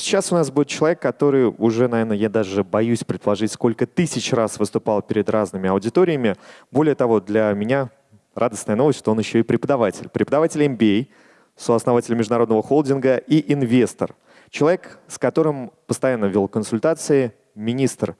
сейчас у нас будет человек, который уже, наверное, я даже боюсь предположить, сколько тысяч раз выступал перед разными аудиториями. Более того, для меня радостная новость, что он еще и преподаватель. Преподаватель MBA, сооснователь международного холдинга и инвестор. Человек, с которым постоянно вел консультации, министр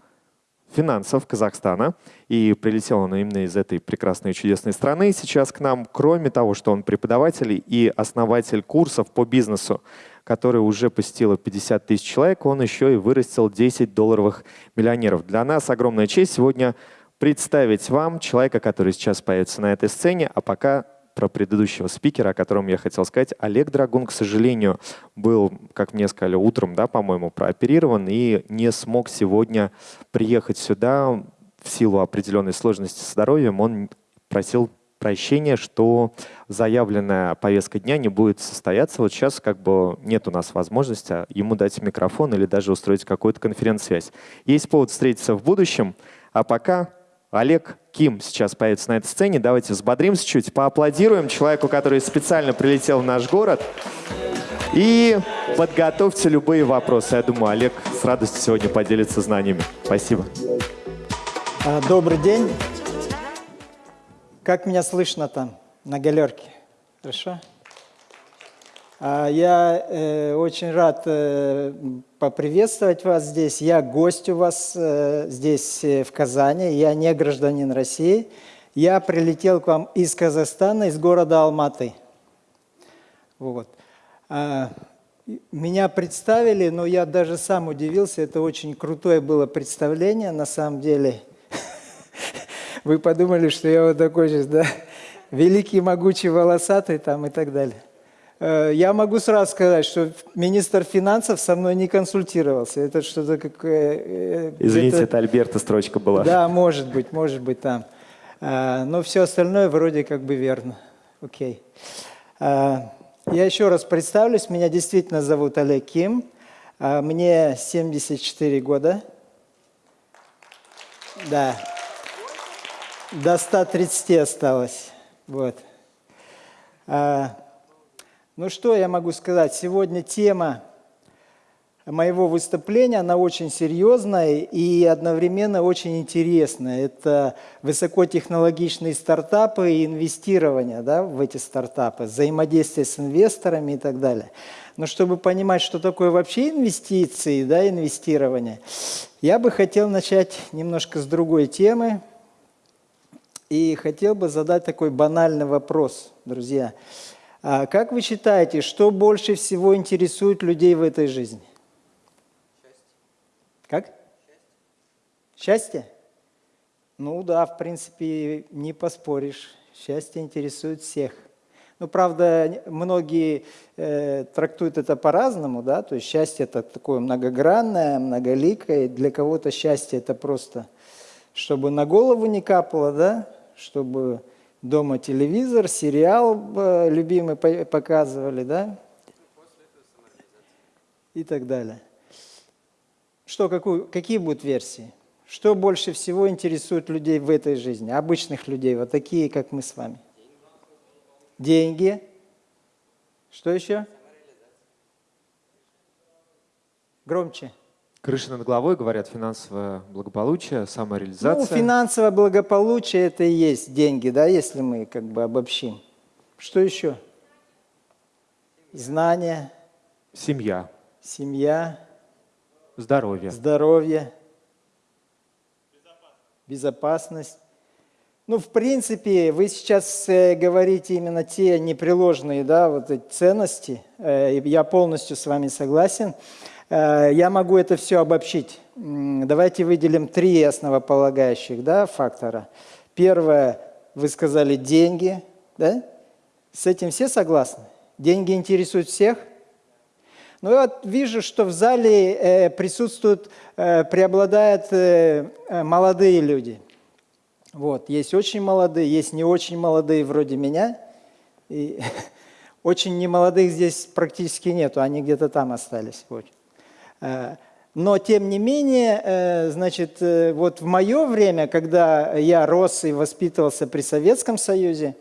финансов Казахстана. И прилетел он именно из этой прекрасной и чудесной страны сейчас к нам. Кроме того, что он преподаватель и основатель курсов по бизнесу, который уже посетило 50 тысяч человек, он еще и вырастил 10 долларовых миллионеров. Для нас огромная честь сегодня представить вам человека, который сейчас появится на этой сцене, а пока про предыдущего спикера, о котором я хотел сказать. Олег Драгун, к сожалению, был, как мне сказали, утром, да, по-моему, прооперирован и не смог сегодня приехать сюда в силу определенной сложности с здоровьем. Он просил прощения, что заявленная повестка дня не будет состояться. Вот сейчас как бы нет у нас возможности ему дать микрофон или даже устроить какую-то конференц-связь. Есть повод встретиться в будущем, а пока Олег Ким сейчас появится на этой сцене. Давайте взбодримся чуть, поаплодируем человеку, который специально прилетел в наш город. И подготовьте любые вопросы. Я думаю, Олег с радостью сегодня поделится знаниями. Спасибо. А, добрый день. Как меня слышно там, на галерке? Хорошо? А, я э, очень рад э, поприветствовать вас здесь. Я гость у вас э, здесь э, в Казани. Я не гражданин России. Я прилетел к вам из Казахстана, из города Алматы. Вот. А, меня представили, но я даже сам удивился. Это очень крутое было представление, на самом деле. Вы подумали, что я вот такой сейчас, да, великий, могучий, волосатый там и так далее. Э, я могу сразу сказать, что министр финансов со мной не консультировался. Это что-то как... Э, Извините, это Альберта строчка была. Да, может быть, может быть там. Э, но все остальное вроде как бы верно. Окей. Я еще раз представлюсь. Меня действительно зовут Олег Ким. Мне 74 года. Да. До 130 осталось. Вот. Ну что я могу сказать? Сегодня тема моего выступления, она очень серьезная и одновременно очень интересная. Это высокотехнологичные стартапы и инвестирование да, в эти стартапы, взаимодействие с инвесторами и так далее. Но чтобы понимать, что такое вообще инвестиции, да, инвестирование, я бы хотел начать немножко с другой темы. И хотел бы задать такой банальный вопрос, друзья. А как вы считаете, что больше всего интересует людей в этой жизни? Счастье. Как? Счастье. Счастье? Ну да, в принципе, не поспоришь. Счастье интересует всех. Ну, правда, многие э, трактуют это по-разному, да, то есть счастье это такое многогранное, многоликое. Для кого-то счастье это просто, чтобы на голову не капало, да, чтобы дома телевизор, сериал э, любимый показывали, да? И так далее. Что, какую, какие будут версии? Что больше всего интересует людей в этой жизни, обычных людей, вот такие, как мы с вами? Деньги. Что еще? Громче. Крыша над головой, говорят, финансовое благополучие, самореализация. Ну, финансовое благополучие – это и есть деньги, да, если мы как бы обобщим. Что еще? Знания. Семья. Семья. Здоровье. Здоровье. Безопасность. Безопасность. Ну, в принципе, вы сейчас э, говорите именно те непреложные, да, вот эти ценности. Э, я полностью с вами согласен. Э, я могу это все обобщить. Давайте выделим три основополагающих да, фактора. Первое, вы сказали, деньги. Да? С этим все согласны? Деньги интересуют всех? Ну, я вот вижу, что в зале э, присутствуют, э, преобладают э, э, молодые люди. Вот, есть очень молодые, есть не очень молодые, вроде меня. И очень немолодых здесь практически нету, они где-то там остались. Вот. Э, но, тем не менее, э, значит, э, вот в мое время, когда я рос и воспитывался при Советском Союзе,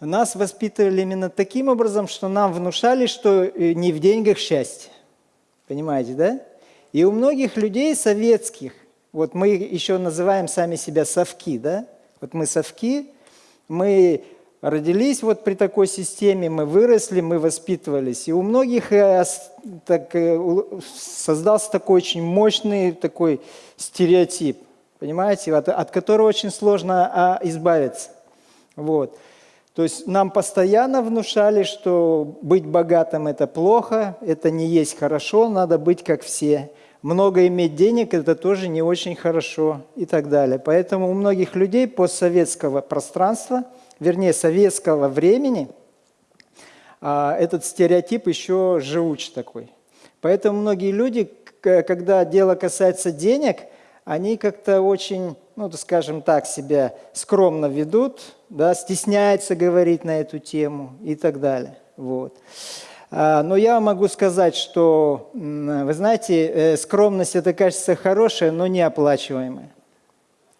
нас воспитывали именно таким образом, что нам внушали, что не в деньгах счастье. Понимаете, да? И у многих людей советских, вот мы еще называем сами себя совки, да? Вот мы совки, мы родились вот при такой системе, мы выросли, мы воспитывались. И у многих э, так, э, создался такой очень мощный такой стереотип, понимаете, от, от которого очень сложно а, избавиться. Вот. То есть нам постоянно внушали, что быть богатым – это плохо, это не есть хорошо, надо быть как все. Много иметь денег – это тоже не очень хорошо и так далее. Поэтому у многих людей постсоветского пространства, вернее, советского времени, а, этот стереотип еще живуч такой. Поэтому многие люди, когда дело касается денег, они как-то очень ну, скажем так, себя скромно ведут, да, стесняются говорить на эту тему и так далее. Вот. А, но я могу сказать, что, вы знаете, э, скромность – это, кажется, хорошая, но неоплачиваемая.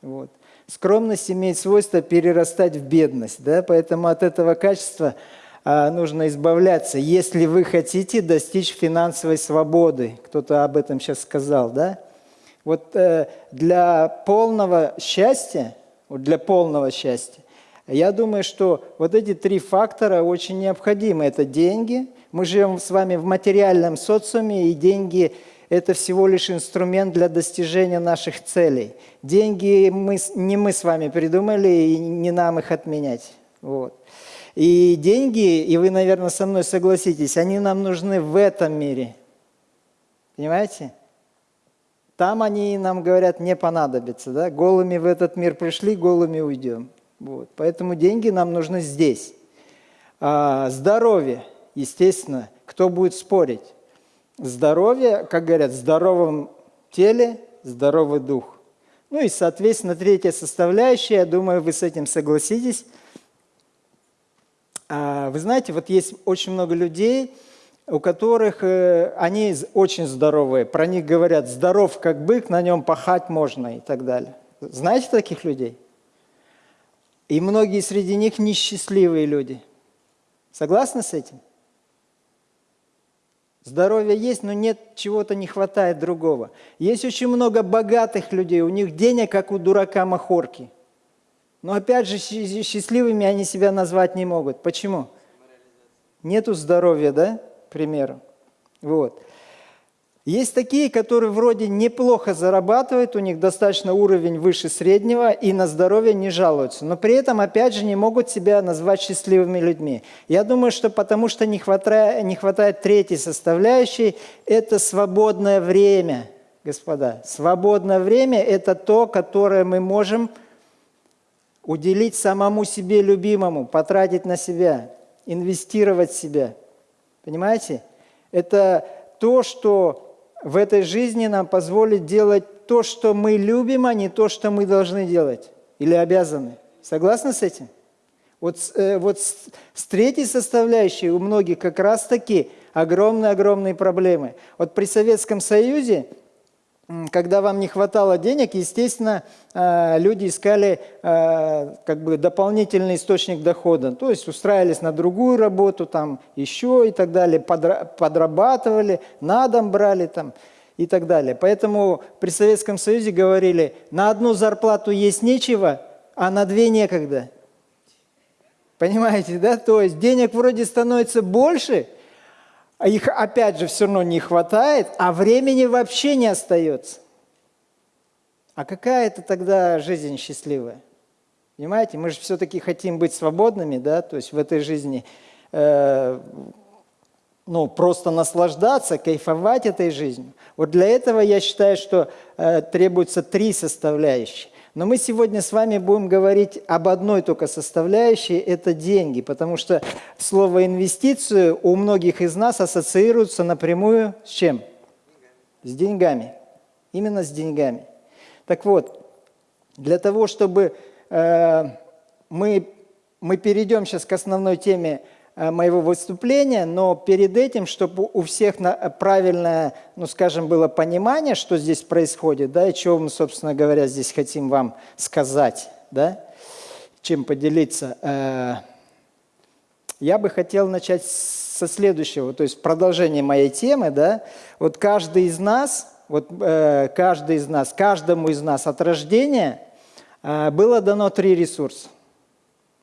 Вот. Скромность имеет свойство перерастать в бедность, да, поэтому от этого качества а, нужно избавляться, если вы хотите достичь финансовой свободы. Кто-то об этом сейчас сказал, да? Вот э, для полного счастья, вот для полного счастья, я думаю, что вот эти три фактора очень необходимы. Это деньги. Мы живем с вами в материальном социуме, и деньги – это всего лишь инструмент для достижения наших целей. Деньги мы, не мы с вами придумали, и не нам их отменять. Вот. И деньги, и вы, наверное, со мной согласитесь, они нам нужны в этом мире. Понимаете? Там они нам говорят, не понадобится. Да? Голыми в этот мир пришли, голыми уйдем. Вот. Поэтому деньги нам нужны здесь. А, здоровье, естественно, кто будет спорить? Здоровье, как говорят, в здоровом теле здоровый дух. Ну и, соответственно, третья составляющая, я думаю, вы с этим согласитесь. А, вы знаете, вот есть очень много людей, у которых э, они очень здоровые. Про них говорят, здоров как бык, на нем пахать можно и так далее. Знаете таких людей? И многие среди них несчастливые люди. Согласны с этим? Здоровье есть, но нет, чего-то не хватает другого. Есть очень много богатых людей, у них денег, как у дурака махорки. Но опять же, счастливыми они себя назвать не могут. Почему? Нету здоровья, да? примеру. Вот. Есть такие, которые вроде неплохо зарабатывают, у них достаточно уровень выше среднего и на здоровье не жалуются, но при этом, опять же, не могут себя назвать счастливыми людьми. Я думаю, что потому что не хватает, не хватает третьей составляющей – это свободное время, господа. Свободное время – это то, которое мы можем уделить самому себе любимому, потратить на себя, инвестировать в себя – Понимаете? Это то, что в этой жизни нам позволит делать то, что мы любим, а не то, что мы должны делать или обязаны. Согласны с этим? Вот, э, вот с, с третьей составляющей у многих как раз-таки огромные-огромные проблемы. Вот при Советском Союзе когда вам не хватало денег, естественно, э, люди искали э, как бы дополнительный источник дохода. То есть устраивались на другую работу, там еще и так далее, подрабатывали, на дом брали там и так далее. Поэтому при Советском Союзе говорили, на одну зарплату есть нечего, а на две некогда. Понимаете, да? То есть денег вроде становится больше – их опять же все равно не хватает, а времени вообще не остается. А какая это тогда жизнь счастливая? Понимаете, мы же все-таки хотим быть свободными, да, то есть в этой жизни, э, ну, просто наслаждаться, кайфовать этой жизнью. Вот для этого я считаю, что э, требуются три составляющие. Но мы сегодня с вами будем говорить об одной только составляющей – это деньги, потому что слово «инвестицию» у многих из нас ассоциируется напрямую с чем? С деньгами. Именно с деньгами. Так вот, для того, чтобы э, мы, мы перейдем сейчас к основной теме моего выступления, но перед этим, чтобы у всех правильное, ну скажем, было понимание, что здесь происходит, да, и чего мы, собственно говоря, здесь хотим вам сказать, да, чем поделиться. Э, я бы хотел начать со следующего, то есть продолжение моей темы, да. Вот каждый из нас, вот э, каждый из нас, каждому из нас от рождения э, было дано три ресурса.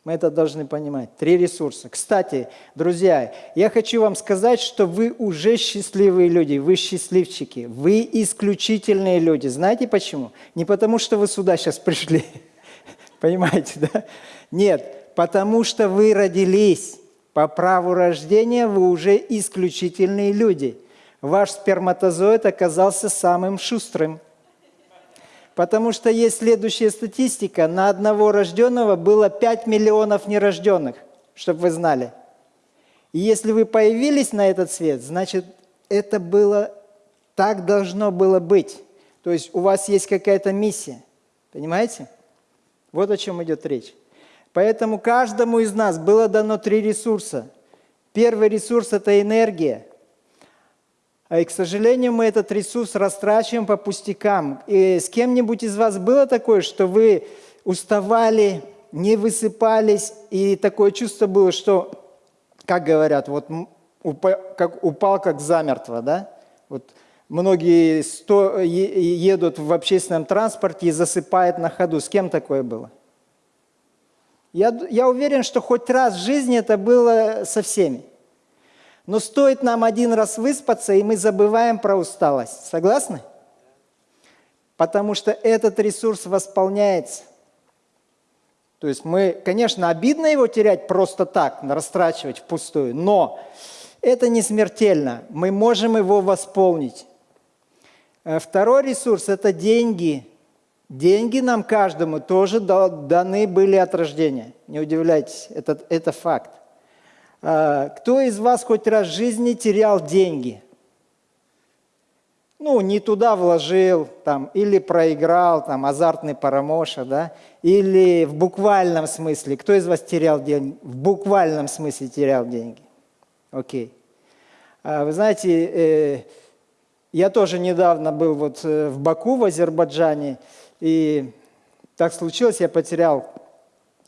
Мы это должны понимать. Три ресурса. Кстати, друзья, я хочу вам сказать, что вы уже счастливые люди, вы счастливчики, вы исключительные люди. Знаете почему? Не потому, что вы сюда сейчас пришли, понимаете, да? Нет, потому что вы родились. По праву рождения вы уже исключительные люди. Ваш сперматозоид оказался самым шустрым – Потому что есть следующая статистика. На одного рожденного было 5 миллионов нерожденных, чтобы вы знали. И если вы появились на этот свет, значит, это было, так должно было быть. То есть у вас есть какая-то миссия. Понимаете? Вот о чем идет речь. Поэтому каждому из нас было дано три ресурса. Первый ресурс – это энергия – и, к сожалению, мы этот ресурс растрачиваем по пустякам. И с кем-нибудь из вас было такое, что вы уставали, не высыпались, и такое чувство было, что, как говорят, вот упал как, упал как замертво, да? Вот многие сто, едут в общественном транспорте и засыпают на ходу. С кем такое было? Я, я уверен, что хоть раз в жизни это было со всеми. Но стоит нам один раз выспаться, и мы забываем про усталость. Согласны? Потому что этот ресурс восполняется. То есть мы, конечно, обидно его терять просто так, растрачивать впустую, но это не смертельно. Мы можем его восполнить. Э, второй ресурс – это деньги. Деньги нам каждому тоже даны были от рождения. Не удивляйтесь, это, это факт. А, кто из вас хоть раз в жизни терял деньги? Ну, не туда вложил, там, или проиграл, там, азартный парамоша, да? Или в буквальном смысле. Кто из вас терял деньги? В буквальном смысле терял деньги. Окей. А, вы знаете, э, я тоже недавно был вот э, в Баку, в Азербайджане, и так случилось, я потерял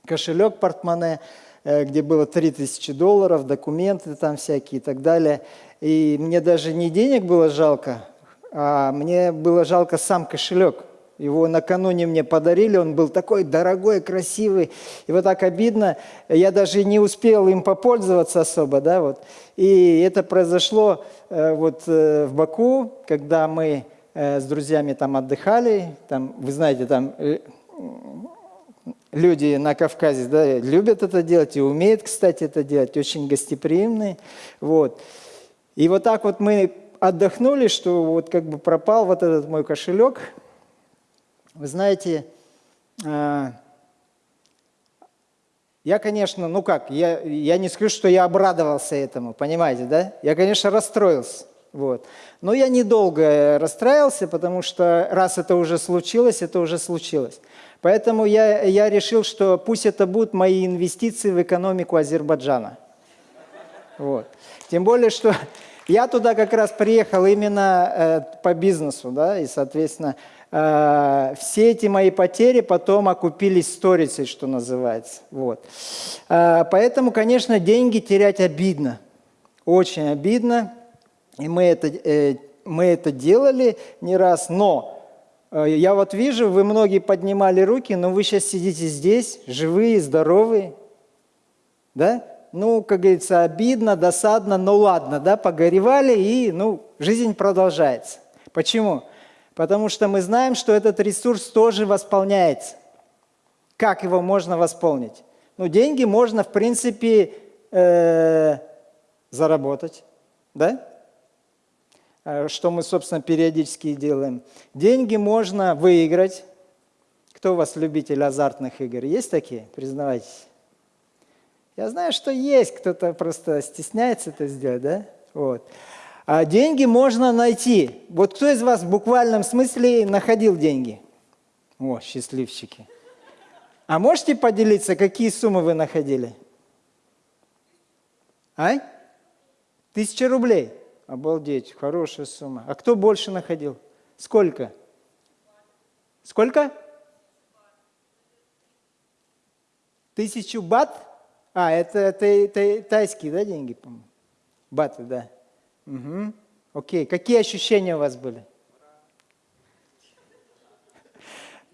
кошелек, портмоне, где было 3000 долларов, документы там всякие и так далее. И мне даже не денег было жалко, а мне было жалко сам кошелек. Его накануне мне подарили, он был такой дорогой, красивый. И вот так обидно, я даже не успел им попользоваться особо. Да, вот. И это произошло э, вот э, в Баку, когда мы с друзьями там отдыхали. Там, вы знаете, там люди на Кавказе да, любят это делать и умеют, кстати, это делать, очень гостеприимные. Вот. И вот так вот мы отдохнули, что вот как бы пропал вот этот мой кошелек. Вы знаете, а, я, конечно, ну как, я, я не скажу, что я обрадовался этому, понимаете, да? Я, конечно, расстроился. Вот. Но я недолго расстраивался, потому что раз это уже случилось, это уже случилось. Поэтому я, я решил, что пусть это будут мои инвестиции в экономику Азербайджана. Вот. Тем более, что я туда как раз приехал именно э, по бизнесу, да, и, соответственно, э, все эти мои потери потом окупились сторицей, что называется. Вот. Э, поэтому, конечно, деньги терять обидно, очень обидно, и мы это, э, мы это делали не раз, но я вот вижу, вы многие поднимали руки, но вы сейчас сидите здесь, живые, здоровые. Да? Ну, как говорится, обидно, досадно, но ладно, да, погоревали, и, ну, жизнь продолжается. Почему? Потому что мы знаем, что этот ресурс тоже восполняется. Как его можно восполнить? Ну, деньги можно, в принципе, э, заработать, да? Э, что мы, собственно, периодически делаем. Деньги можно выиграть. Кто у вас любитель азартных игр? Есть такие? Признавайтесь. Я знаю, что есть, кто-то просто стесняется это сделать, да? Вот. А деньги можно найти. Вот кто из вас в буквальном смысле находил деньги? О, счастливчики. А можете поделиться, какие суммы вы находили? А? Тысяча рублей. Обалдеть, хорошая сумма. А кто больше находил? Сколько? Сколько? Тысячу бат? А, это тай- тай- тайские, да, деньги, по-моему? Баты, да. Угу. Окей. Какие ощущения у вас были?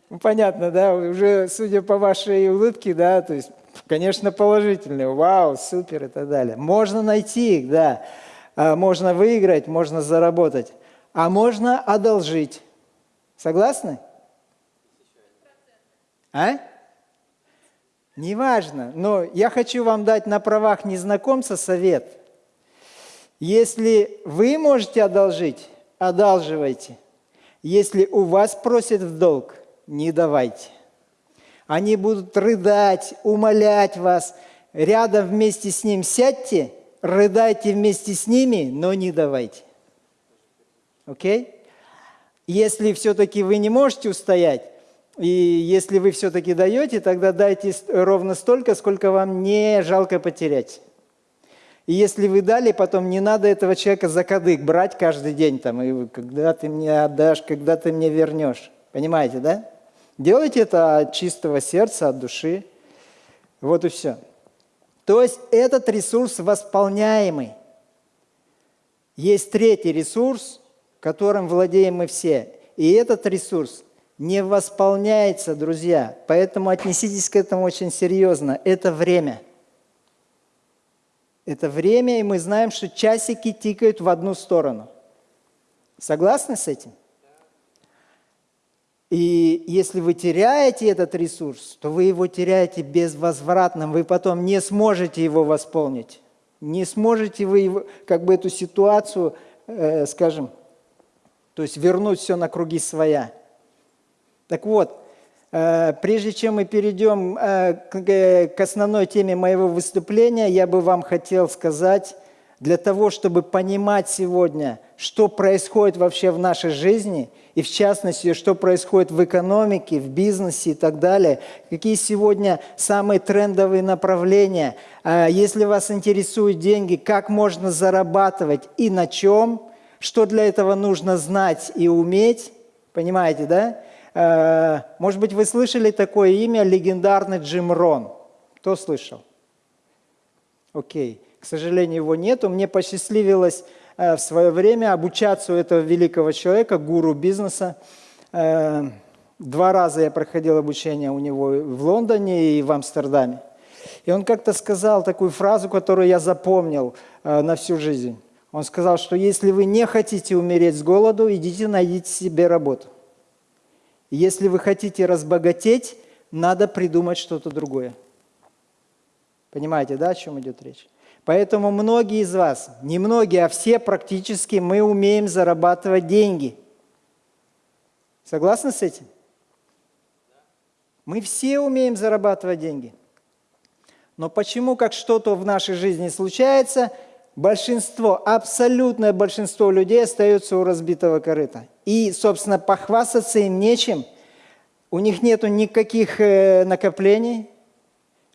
Ну, понятно, да, уже судя по вашей улыбке, да, то есть, конечно, положительные, вау, супер и так далее. Можно найти их, да, можно выиграть, можно заработать, а можно одолжить. Согласны? А? Неважно, но я хочу вам дать на правах незнакомца совет. Если вы можете одолжить, одалживайте. Если у вас просят в долг, не давайте. Они будут рыдать, умолять вас. Рядом вместе с ним сядьте, рыдайте вместе с ними, но не давайте. Окей? Если все-таки вы не можете устоять, и если вы все-таки даете, тогда дайте ровно столько, сколько вам не жалко потерять. И если вы дали, потом не надо этого человека за кадык брать каждый день, там, и когда ты мне отдашь, когда ты мне вернешь. Понимаете, да? Делайте это от чистого сердца, от души. Вот и все. То есть этот ресурс восполняемый. Есть третий ресурс, которым владеем мы все. И этот ресурс не восполняется, друзья. Поэтому отнеситесь к этому очень серьезно. Это время. Это время, и мы знаем, что часики тикают в одну сторону. Согласны с этим? И если вы теряете этот ресурс, то вы его теряете безвозвратно, вы потом не сможете его восполнить. Не сможете вы его, как бы эту ситуацию, э, скажем, то есть вернуть все на круги своя. Так вот, э, прежде чем мы перейдем э, к, э, к основной теме моего выступления, я бы вам хотел сказать, для того, чтобы понимать сегодня, что происходит вообще в нашей жизни, и в частности, что происходит в экономике, в бизнесе и так далее, какие сегодня самые трендовые направления, А если вас интересуют деньги, как можно зарабатывать и на чем, что для этого нужно знать и уметь, понимаете, да? Э, Может быть, вы слышали такое имя, легендарный Джим Рон? Кто слышал? Окей. К сожалению, его нету. Мне посчастливилось э, в свое время обучаться у этого великого человека, гуру бизнеса. Э, Два раза я проходил обучение у него в Лондоне и в Амстердаме. И он как-то сказал такую фразу, которую я запомнил э, на всю жизнь. Он сказал, что если вы не хотите умереть с голоду, идите найдите себе работу. Если вы хотите разбогатеть, надо придумать что-то другое. Понимаете, да, о чем идет речь? Поэтому многие из вас, не многие, а все практически, мы умеем зарабатывать деньги. Согласны с этим? Мы все умеем зарабатывать деньги. Но почему, как что-то в нашей жизни случается, большинство, абсолютное большинство людей остаются у разбитого корыта. И, собственно, похвастаться им нечем. У них нет никаких э, накоплений,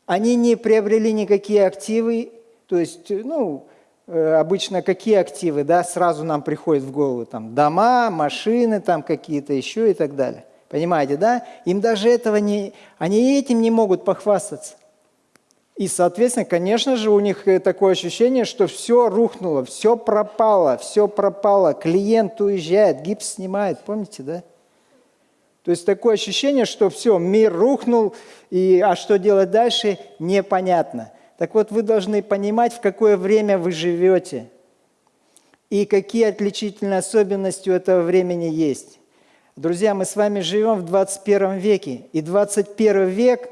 они не приобрели никакие активы, то есть, ну, э, обычно какие активы, да, сразу нам приходят в голову, там, дома, машины, там какие-то еще и так далее. Понимаете, да? Им даже этого не, они этим не могут похвастаться. И, соответственно, конечно же, у них э, такое ощущение, что все рухнуло, все пропало, все пропало, клиент уезжает, гипс снимает, помните, да? То есть такое ощущение, что все, мир рухнул, и, а что делать дальше, непонятно. Так вот, вы должны понимать, в какое время вы живете и какие отличительные особенности у этого времени есть. Друзья, мы с вами живем в 21 веке, и 21 век,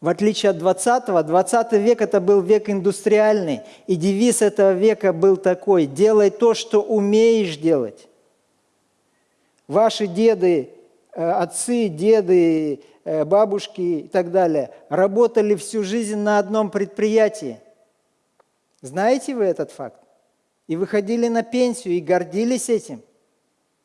в отличие от 20-го, 20 век это был век индустриальный, и девиз этого века был такой – делай то, что умеешь делать. Ваши деды, э, отцы, деды, бабушки и так далее работали всю жизнь на одном предприятии. Знаете вы этот факт? И выходили на пенсию и гордились этим,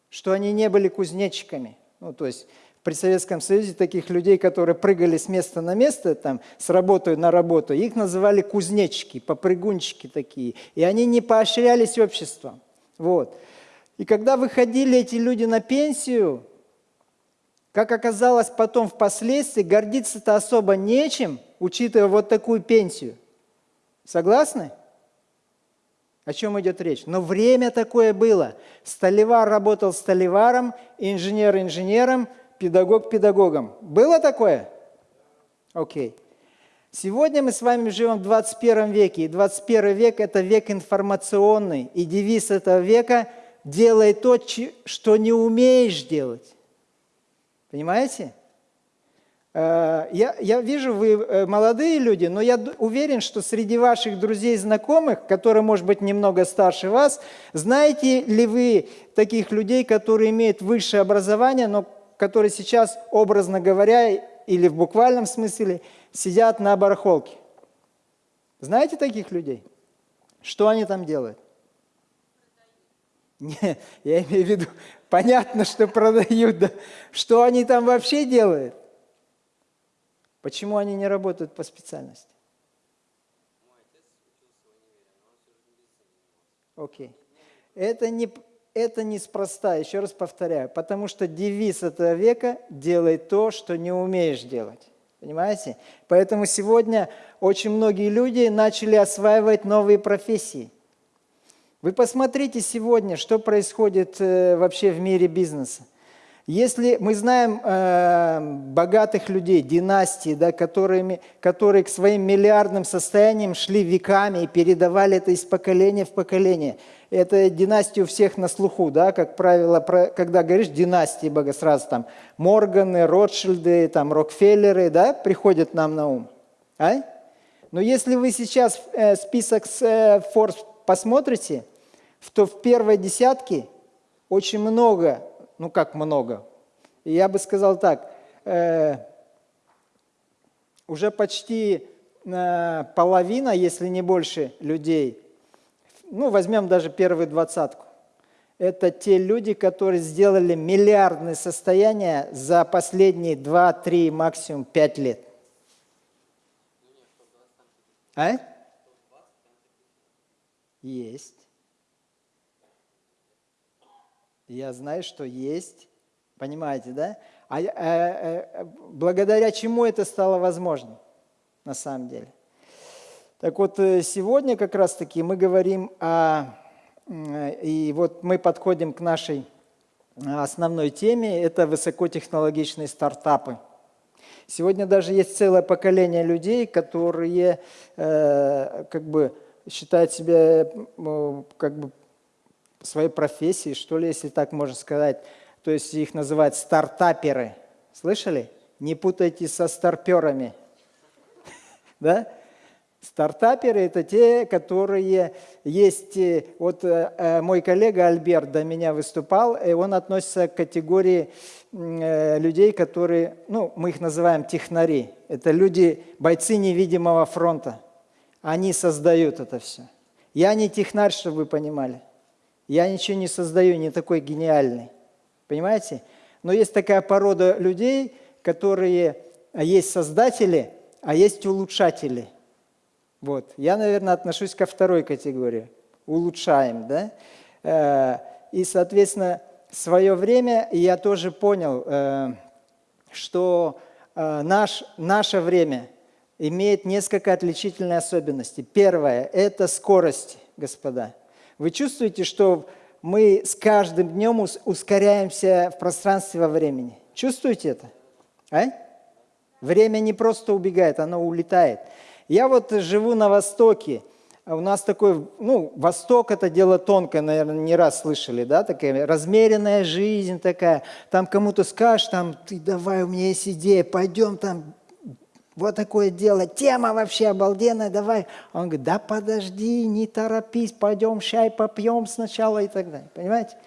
что они не были кузнечиками. Ну, то есть при Советском Союзе таких людей, которые прыгали с места на место, там, с работы на работу, их называли кузнечики, попрыгунчики такие. И они не поощрялись обществом. Вот. И когда выходили эти люди на пенсию, Как оказалось потом впоследствии, гордиться-то особо нечем, учитывая вот такую пенсию. Согласны? О чем идет речь? Но время такое было. Столевар работал столеваром, инженер инженером, педагог педагогом. Было такое? Окей. Сегодня мы с вами живем в 21 веке, и 21 век – это век информационный, и девиз этого века – делай то, что не умеешь делать. Понимаете? Э, я, я вижу, вы э, молодые люди, но я уверен, что среди ваших друзей и знакомых, которые, может быть, немного старше вас, знаете ли вы таких людей, которые имеют высшее образование, но которые сейчас, образно говоря, или в буквальном смысле, сидят на барахолке? Знаете таких людей? Что они там делают? Не, я имею в виду, понятно, что продают, да. Что они там вообще делают? Почему они не работают по специальности? Окей. Это не, это неспроста, еще раз повторяю, потому что девиз этого века – делай то, что не умеешь делать. Понимаете? Поэтому сегодня очень многие люди начали осваивать новые профессии. Вы посмотрите сегодня, что происходит э, вообще в мире бизнеса. Если мы знаем э, богатых людей, династии, да, которыми, которые к своим миллиардным состояниям шли веками и передавали это из поколения в поколение. Это династия у всех на слуху, да, как правило, про, когда говоришь династии, бога, сразу там Морганы, Ротшильды, там Рокфеллеры, да, приходят нам на ум. А? Но если вы сейчас э, список с э, Forbes посмотрите, то в первой десятке очень много ну как много, я бы сказал так, э, уже почти э, половина, если не больше людей, ну возьмем даже первую двадцатку, это те люди, которые сделали миллиардное состояние за последние 2, 3, максимум 5 лет. А? Есть. Я знаю, что есть. Понимаете, да? А, а, а благодаря чему это стало возможным на самом деле? Так вот, э, сегодня как раз-таки мы говорим о... И вот мы подходим к нашей основной теме. Это высокотехнологичные стартапы. Сегодня даже есть целое поколение людей, которые э, как бы считают себя э, как бы своей профессии, что ли, если так можно сказать. То есть их называют стартаперы. Слышали? Не путайте со старперами. Да? Стартаперы – это те, которые есть… Э, вот э, мой коллега Альберт до меня выступал, и он относится к категории людей, которые, ну, мы их называем технари. Это люди, бойцы невидимого фронта. Они создают это все. Я не технарь, чтобы вы понимали. Я ничего не создаю, не такой гениальный. Понимаете? Но есть такая порода людей, которые а, есть создатели, а есть улучшатели. Вот. Я, наверное, отношусь ко второй категории. Улучшаем, да? Э, и, соответственно, свое время я тоже понял, э, что э, наш, наше время имеет несколько отличительных особенностей. Первое – это скорость, господа. Вы чувствуете, что мы с каждым днем ускоряемся в пространстве во времени? Чувствуете это? А? Время не просто убегает, оно улетает. Я вот живу на Востоке. У нас такой, ну, Восток – это дело тонкое, наверное, не раз слышали, да, такая размеренная жизнь такая. Там кому-то скажешь, там, ты давай, у меня есть идея, пойдем там вот такое дело, тема вообще обалденная, давай. Он говорит, да подожди, не торопись, пойдем чай попьем сначала и так далее. Понимаете?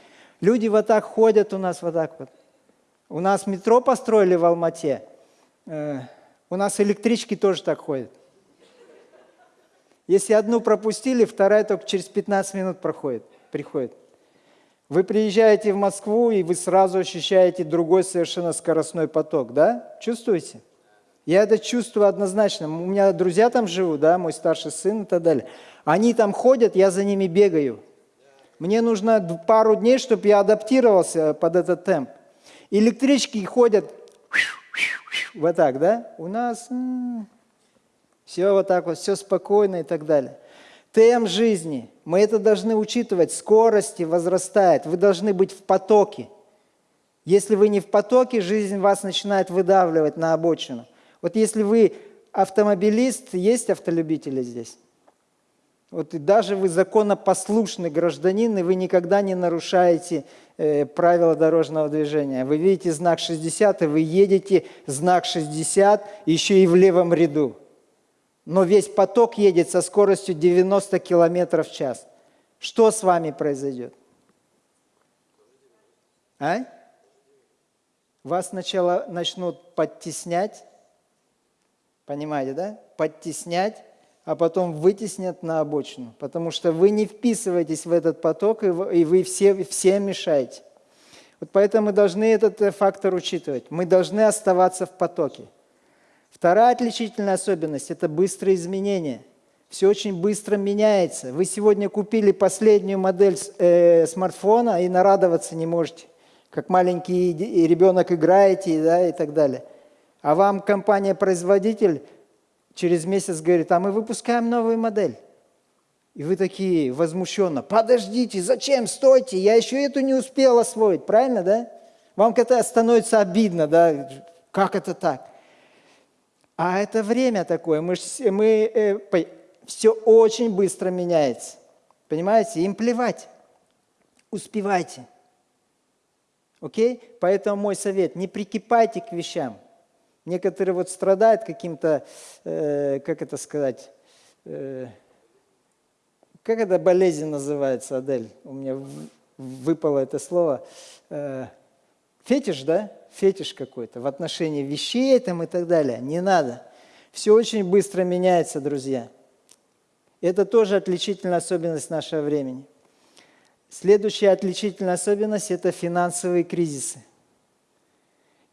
Люди вот так ходят у нас вот так вот. У нас метро построили в Алмате, э, у нас электрички тоже так ходят. Если одну пропустили, вторая только через 15 минут проходит, приходит. Вы приезжаете в Москву, и вы сразу ощущаете другой совершенно скоростной поток, да? Чувствуете? Я это чувствую однозначно. У меня друзья там живут, да, мой старший сын и так далее. Они там ходят, я за ними бегаю. Мне нужно пару дней, чтобы я адаптировался под этот темп. Электрички ходят вот так, да? У нас все вот так вот, все спокойно и так далее. Темп жизни, мы это должны учитывать, скорости возрастает, вы должны быть в потоке. Если вы не в потоке, жизнь вас начинает выдавливать на обочину. Вот если вы автомобилист, есть автолюбители здесь? Вот и даже вы законопослушный гражданин, и вы никогда не нарушаете э, правила дорожного движения. Вы видите знак 60, и вы едете знак 60 еще и в левом ряду. Но весь поток едет со скоростью 90 км в час. Что с вами произойдет? А? Вас сначала начнут подтеснять, понимаете, да? Подтеснять, а потом вытеснят на обочину, потому что вы не вписываетесь в этот поток, и вы все, все мешаете. Вот поэтому мы должны этот э, фактор учитывать. Мы должны оставаться в потоке. Вторая отличительная особенность – это быстрые изменения. Все очень быстро меняется. Вы сегодня купили последнюю модель э, смартфона и нарадоваться не можете. Как маленький ребенок играете да, и так далее. А вам компания-производитель через месяц говорит, а мы выпускаем новую модель. И вы такие возмущенно, подождите, зачем, стойте, я еще эту не успел освоить, правильно, да? Вам это становится обидно, да, как это так? А это время такое, мы, мы э, все очень быстро меняется, понимаете, им плевать, успевайте. Окей? Поэтому мой совет, не прикипайте к вещам – Некоторые вот страдают каким-то, э, как это сказать, э, как эта болезнь называется, Адель? У меня выпало это слово. Э, фетиш, да? Фетиш какой-то в отношении вещей там и так далее. Не надо. Все очень быстро меняется, друзья. Это тоже отличительная особенность нашего времени. Следующая отличительная особенность – это финансовые кризисы.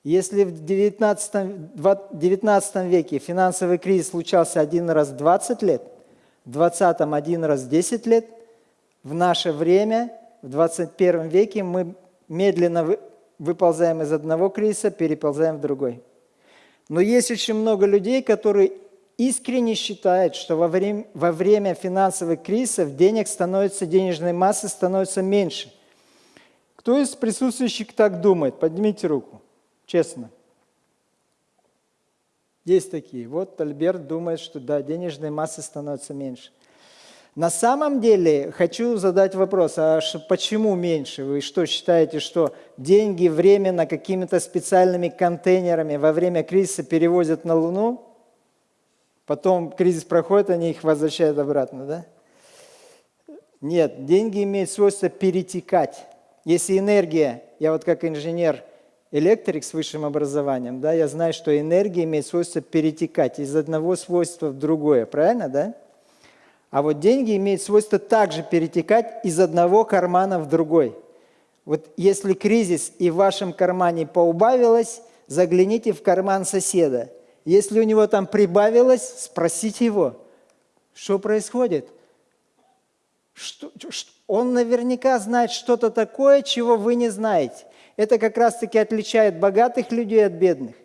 Если в 19, 19 веке финансовый кризис случался один раз в 20 лет, в 20 один раз в 10 лет, в наше время, в 21 веке мы медленно выползаем из одного кризиса, переползаем в другой. Но есть очень много людей, которые искренне считают, что во время, во время финансовых кризисов денег становится, денежной массы становится меньше. Кто из присутствующих так думает? Поднимите руку. Честно. Есть такие. Вот Альберт думает, что да, денежной массы становится меньше. На самом деле хочу задать вопрос, а почему меньше? Вы что, считаете, что деньги временно какими-то специальными контейнерами во время кризиса перевозят на Луну? Потом кризис проходит, они их возвращают обратно, да? Нет, деньги имеют свойство перетекать. Если энергия, я вот как инженер – электрик с высшим образованием, да, я знаю, что энергия имеет свойство перетекать из одного свойства в другое, правильно, да? А вот деньги имеют свойство также перетекать из одного кармана в другой. Вот если кризис и в вашем кармане поубавилось, загляните в карман соседа. Если у него там прибавилось, спросите его, что происходит. Что, что, он наверняка знает что-то такое, чего вы не знаете. Это как раз-таки отличает богатых людей от бедных.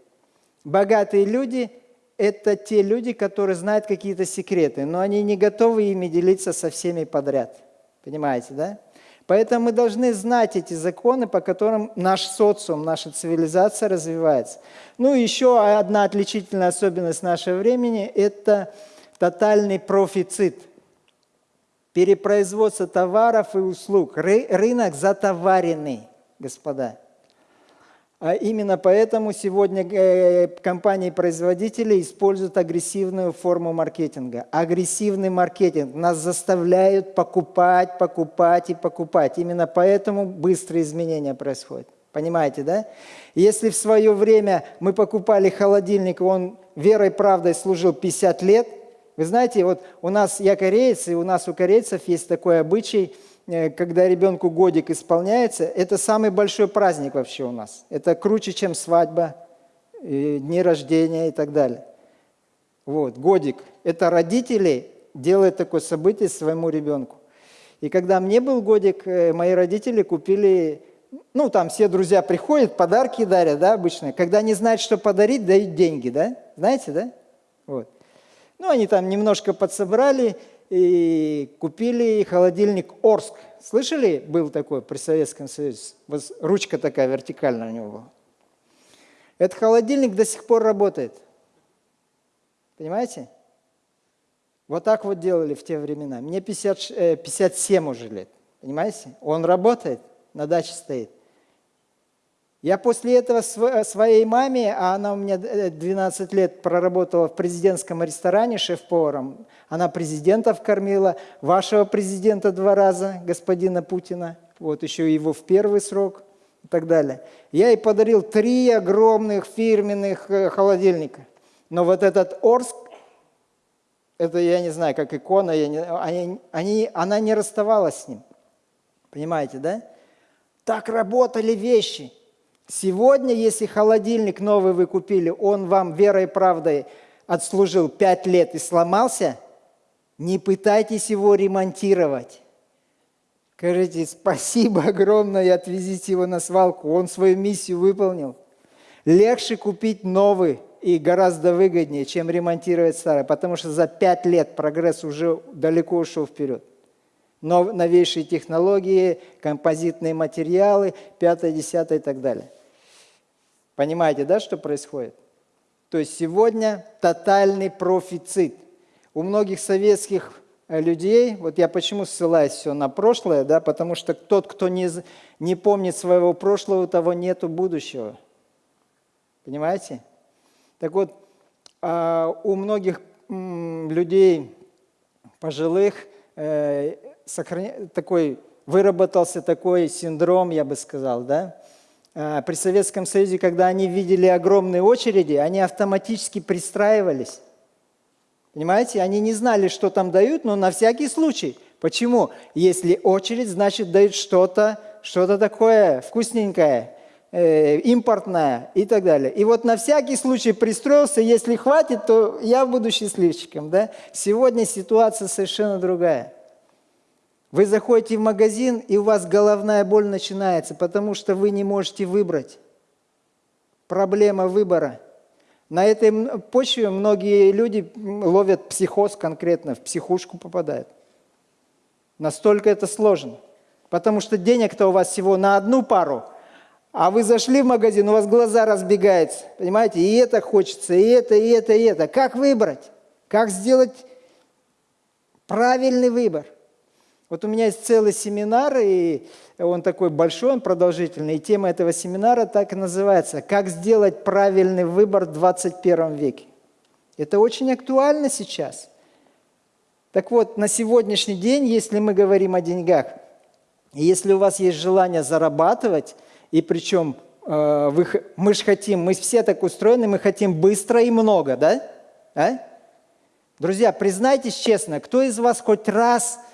Богатые люди – это те люди, которые знают какие-то секреты, но они не готовы ими делиться со всеми подряд. Понимаете, да? Поэтому мы должны знать эти законы, по которым наш социум, наша цивилизация развивается. Ну и еще одна отличительная особенность нашего времени – это тотальный профицит. Перепроизводство товаров и услуг. Рынок затоваренный, господа. А именно поэтому сегодня э, компании-производители используют агрессивную форму маркетинга. Агрессивный маркетинг. Нас заставляют покупать, покупать и покупать. Именно поэтому быстрые изменения происходят. Понимаете, да? Если в свое время мы покупали холодильник, он верой и правдой служил 50 лет, вы знаете, вот у нас, я кореец, и у нас у корейцев есть такой обычай – когда ребенку годик исполняется, это самый большой праздник вообще у нас. Это круче, чем свадьба, дни рождения и так далее. Вот, годик. Это родители делают такое событие своему ребенку. И когда мне был годик, э, мои родители купили ну, там все друзья приходят, подарки дарят, да, обычно. Когда не знают, что подарить, дают деньги, да? Знаете, да? Вот. Ну, они там немножко подсобрали и купили холодильник Орск. Слышали, был такой при Советском Союзе? Вот ручка такая вертикальная у него была. Этот холодильник до сих пор работает. Понимаете? Вот так вот делали в те времена. Мне 50, 57 э, уже лет. Понимаете? Он работает, на даче стоит. Я после этого своей маме, а она у меня 12 лет проработала в президентском ресторане шеф-поваром, она президентов кормила, вашего президента два раза, господина Путина, вот еще его в первый срок и так далее. Я ей подарил три огромных фирменных э, холодильника. Но вот этот Орск, это я не знаю, как икона, я не, они, они, она не расставалась с ним. Понимаете, да? Так работали вещи – Сегодня, если холодильник новый вы купили, он вам верой и правдой отслужил пять лет и сломался, не пытайтесь его ремонтировать. Скажите, спасибо огромное и отвезите его на свалку. Он свою миссию выполнил. Легче купить новый и гораздо выгоднее, чем ремонтировать старый, потому что за пять лет прогресс уже далеко ушел вперед новейшие технологии, композитные материалы, пятое, десятое и так далее. Понимаете, да, что происходит? То есть сегодня тотальный профицит. У многих советских э, людей, вот я почему ссылаюсь все на прошлое, да, потому что тот, кто не, не помнит своего прошлого, у того нету будущего. Понимаете? Так вот, а, у многих людей пожилых э, такой, выработался такой синдром, я бы сказал, да? А, при Советском Союзе, когда они видели огромные очереди, они автоматически пристраивались. Понимаете? Они не знали, что там дают, но на всякий случай. Почему? Если очередь, значит дают что-то, что-то такое вкусненькое, э, импортное и так далее. И вот на всякий случай пристроился, если хватит, то я буду счастливчиком. Да? Сегодня ситуация совершенно другая. Вы заходите в магазин, и у вас головная боль начинается, потому что вы не можете выбрать. Проблема выбора. На этой почве многие люди ловят психоз конкретно, в психушку попадают. Настолько это сложно. Потому что денег-то у вас всего на одну пару, а вы зашли в магазин, у вас глаза разбегаются. Понимаете, и это хочется, и это, и это, и это. Как выбрать? Как сделать правильный выбор? Вот у меня есть целый семинар, и он такой большой, он продолжительный, и тема этого семинара так и называется «Как сделать правильный выбор в 21 веке». Это очень актуально сейчас. Так вот, на сегодняшний день, если мы говорим о деньгах, если у вас есть желание зарабатывать, и причем э, вы, мы же хотим, мы все так устроены, мы хотим быстро и много, да? А? Друзья, признайтесь честно, кто из вас хоть раз –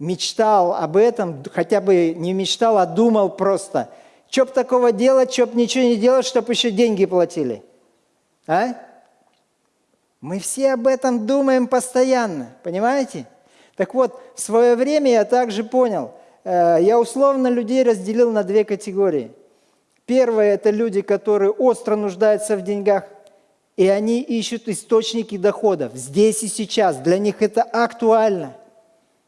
мечтал об этом, хотя бы не мечтал, а думал просто. Что б такого делать, что б ничего не делать, чтобы еще деньги платили? А? Мы все об этом думаем постоянно, понимаете? Так вот, в свое время я также понял, э, я условно людей разделил на две категории. Первое – это люди, которые остро нуждаются в деньгах, и они ищут источники доходов здесь и сейчас. Для них это актуально.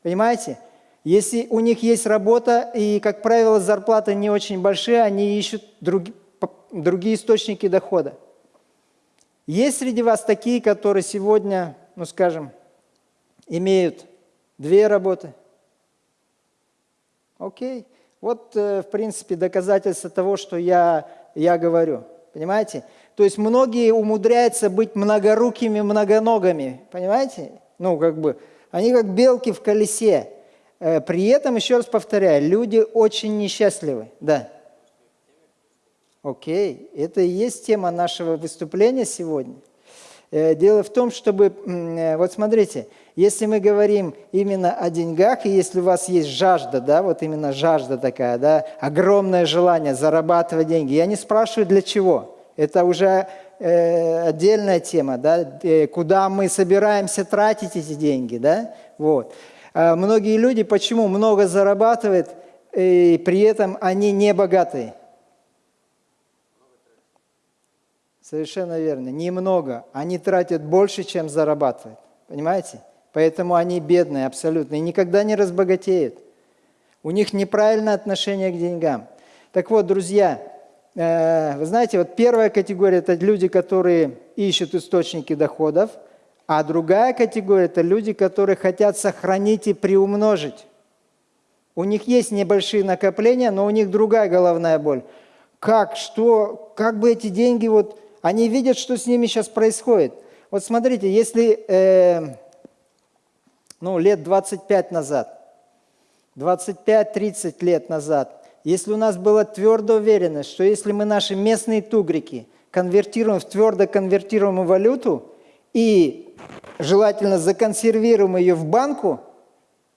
Понимаете? Если у них есть работа, и, как правило, зарплаты не очень большие, они ищут друг, другие источники дохода. Есть среди вас такие, которые сегодня, ну скажем, имеют две работы? Окей. Вот, э, в принципе, доказательство того, что я, я говорю. Понимаете? То есть многие умудряются быть многорукими, многоногами. Понимаете? Ну, как бы, они как белки в колесе. Э, при этом, еще раз повторяю, люди очень несчастливы. Да. Окей, это и есть тема нашего выступления сегодня. Э, дело в том, чтобы, э, вот смотрите, если мы говорим именно о деньгах, и если у вас есть жажда, да, вот именно жажда такая, да, огромное желание зарабатывать деньги, я не спрашиваю для чего, это уже э, отдельная тема, да, э, куда мы собираемся тратить эти деньги, да, вот. А многие люди почему много зарабатывают, и при этом они не богатые. Совершенно верно. Немного. Они тратят больше, чем зарабатывают. Понимаете? Поэтому они бедные абсолютно и никогда не разбогатеют. У них неправильное отношение к деньгам. Так вот, друзья, вы знаете, вот первая категория – это люди, которые ищут источники доходов, а другая категория – это люди, которые хотят сохранить и приумножить. У них есть небольшие накопления, но у них другая головная боль. Как, что, как бы эти деньги, вот, они видят, что с ними сейчас происходит. Вот смотрите, если э, ну, лет 25 назад, 25-30 лет назад, если у нас была твердая уверенность, что если мы наши местные тугрики конвертируем в твердо конвертируемую валюту и желательно законсервируем ее в банку,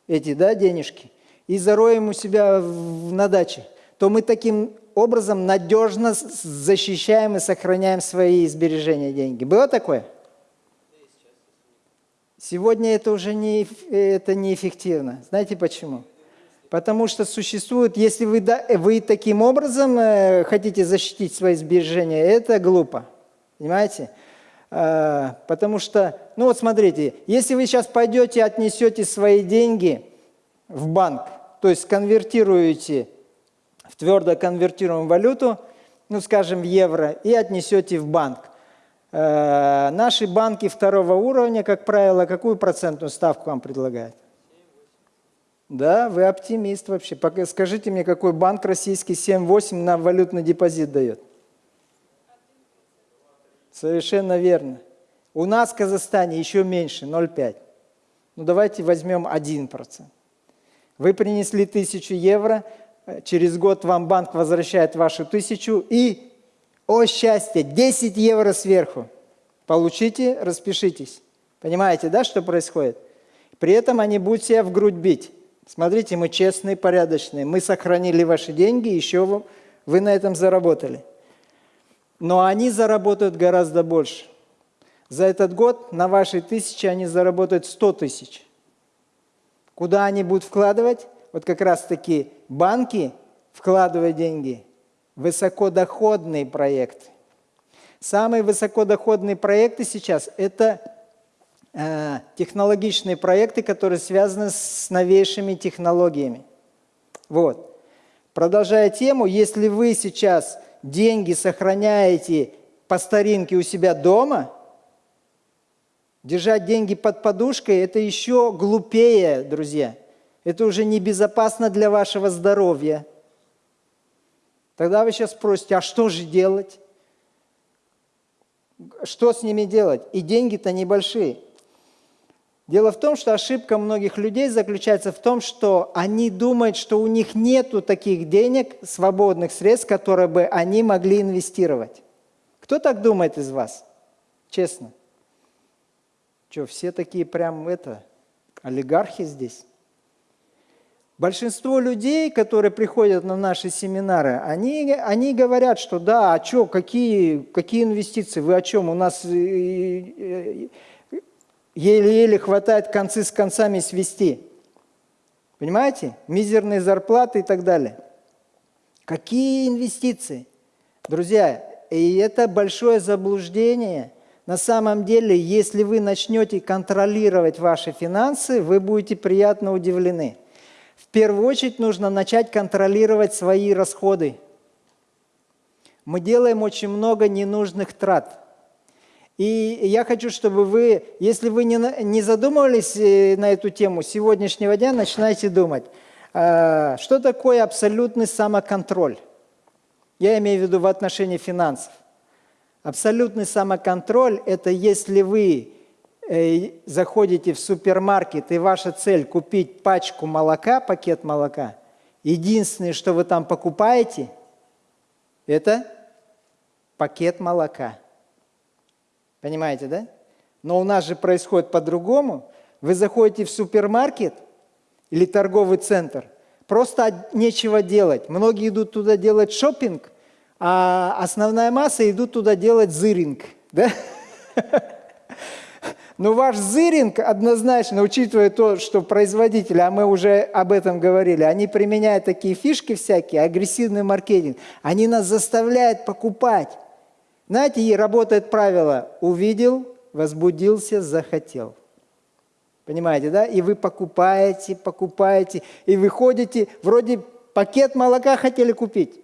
эти да, денежки, и зароем у себя на даче, то мы таким образом надежно защищаем и сохраняем свои сбережения деньги. Было такое? Сегодня это уже не, это неэффективно. Знаете почему? Потому что существует, если вы, вы таким образом э, хотите защитить свои сбережения, это глупо. Понимаете? Э, потому что, ну вот смотрите, если вы сейчас пойдете отнесете свои деньги в банк, то есть конвертируете в твердо конвертируемую валюту, ну скажем в евро, и отнесете в банк. Э, наши банки второго уровня, как правило, какую процентную ставку вам предлагают? Да, вы оптимист вообще. Скажите мне, какой банк российский 7-8 на валютный депозит дает? Совершенно верно. У нас в Казахстане еще меньше, 0,5. Ну давайте возьмем 1%. Вы принесли тысячу евро, через год вам банк возвращает вашу тысячу и, о счастье, 10 евро сверху. Получите, распишитесь. Понимаете, да, что происходит? При этом они будут себя в грудь бить. Смотрите, мы честные, порядочные. Мы сохранили ваши деньги, еще вы на этом заработали. Но они заработают гораздо больше. За этот год на вашей тысяче они заработают 100 тысяч. Куда они будут вкладывать? Вот как раз-таки банки вкладывают деньги высокодоходные проекты. Самые высокодоходные проекты сейчас – это технологичные проекты, которые связаны с новейшими технологиями. Вот. Продолжая тему, если вы сейчас деньги сохраняете по старинке у себя дома, держать деньги под подушкой – это еще глупее, друзья. Это уже небезопасно для вашего здоровья. Тогда вы сейчас спросите, а что же делать? Что с ними делать? И деньги-то небольшие. Дело в том, что ошибка многих людей заключается в том, что они думают, что у них нет таких денег, свободных средств, которые бы они могли инвестировать. Кто так думает из вас? Честно. Что, все такие прям это, олигархи здесь? Большинство людей, которые приходят на наши семинары, они, они говорят, что да, а что, какие, какие инвестиции, вы о чем? У нас еле-еле хватает концы с концами свести. Понимаете? Мизерные зарплаты и так далее. Какие инвестиции? Друзья, и это большое заблуждение. На самом деле, если вы начнете контролировать ваши финансы, вы будете приятно удивлены. В первую очередь нужно начать контролировать свои расходы. Мы делаем очень много ненужных трат. И я хочу, чтобы вы, если вы не, не задумывались э, на эту тему, сегодняшнего дня начинайте думать, а, что такое абсолютный самоконтроль. Я имею в виду в отношении финансов. Абсолютный самоконтроль – это если вы Э, заходите в супермаркет, и ваша цель купить пачку молока, пакет молока, единственное, что вы там покупаете, это пакет молока. Понимаете, да? Но у нас же происходит по-другому. Вы заходите в супермаркет или торговый центр, просто нечего делать. Многие идут туда делать шопинг, а основная масса идут туда делать зыринг. Да? Но ваш зыринг однозначно, учитывая то, что производители, а мы уже об этом говорили, они применяют такие фишки всякие, агрессивный маркетинг, они нас заставляют покупать. Знаете, и работает правило «увидел, возбудился, захотел». Понимаете, да? И вы покупаете, покупаете, и выходите, вроде пакет молока хотели купить,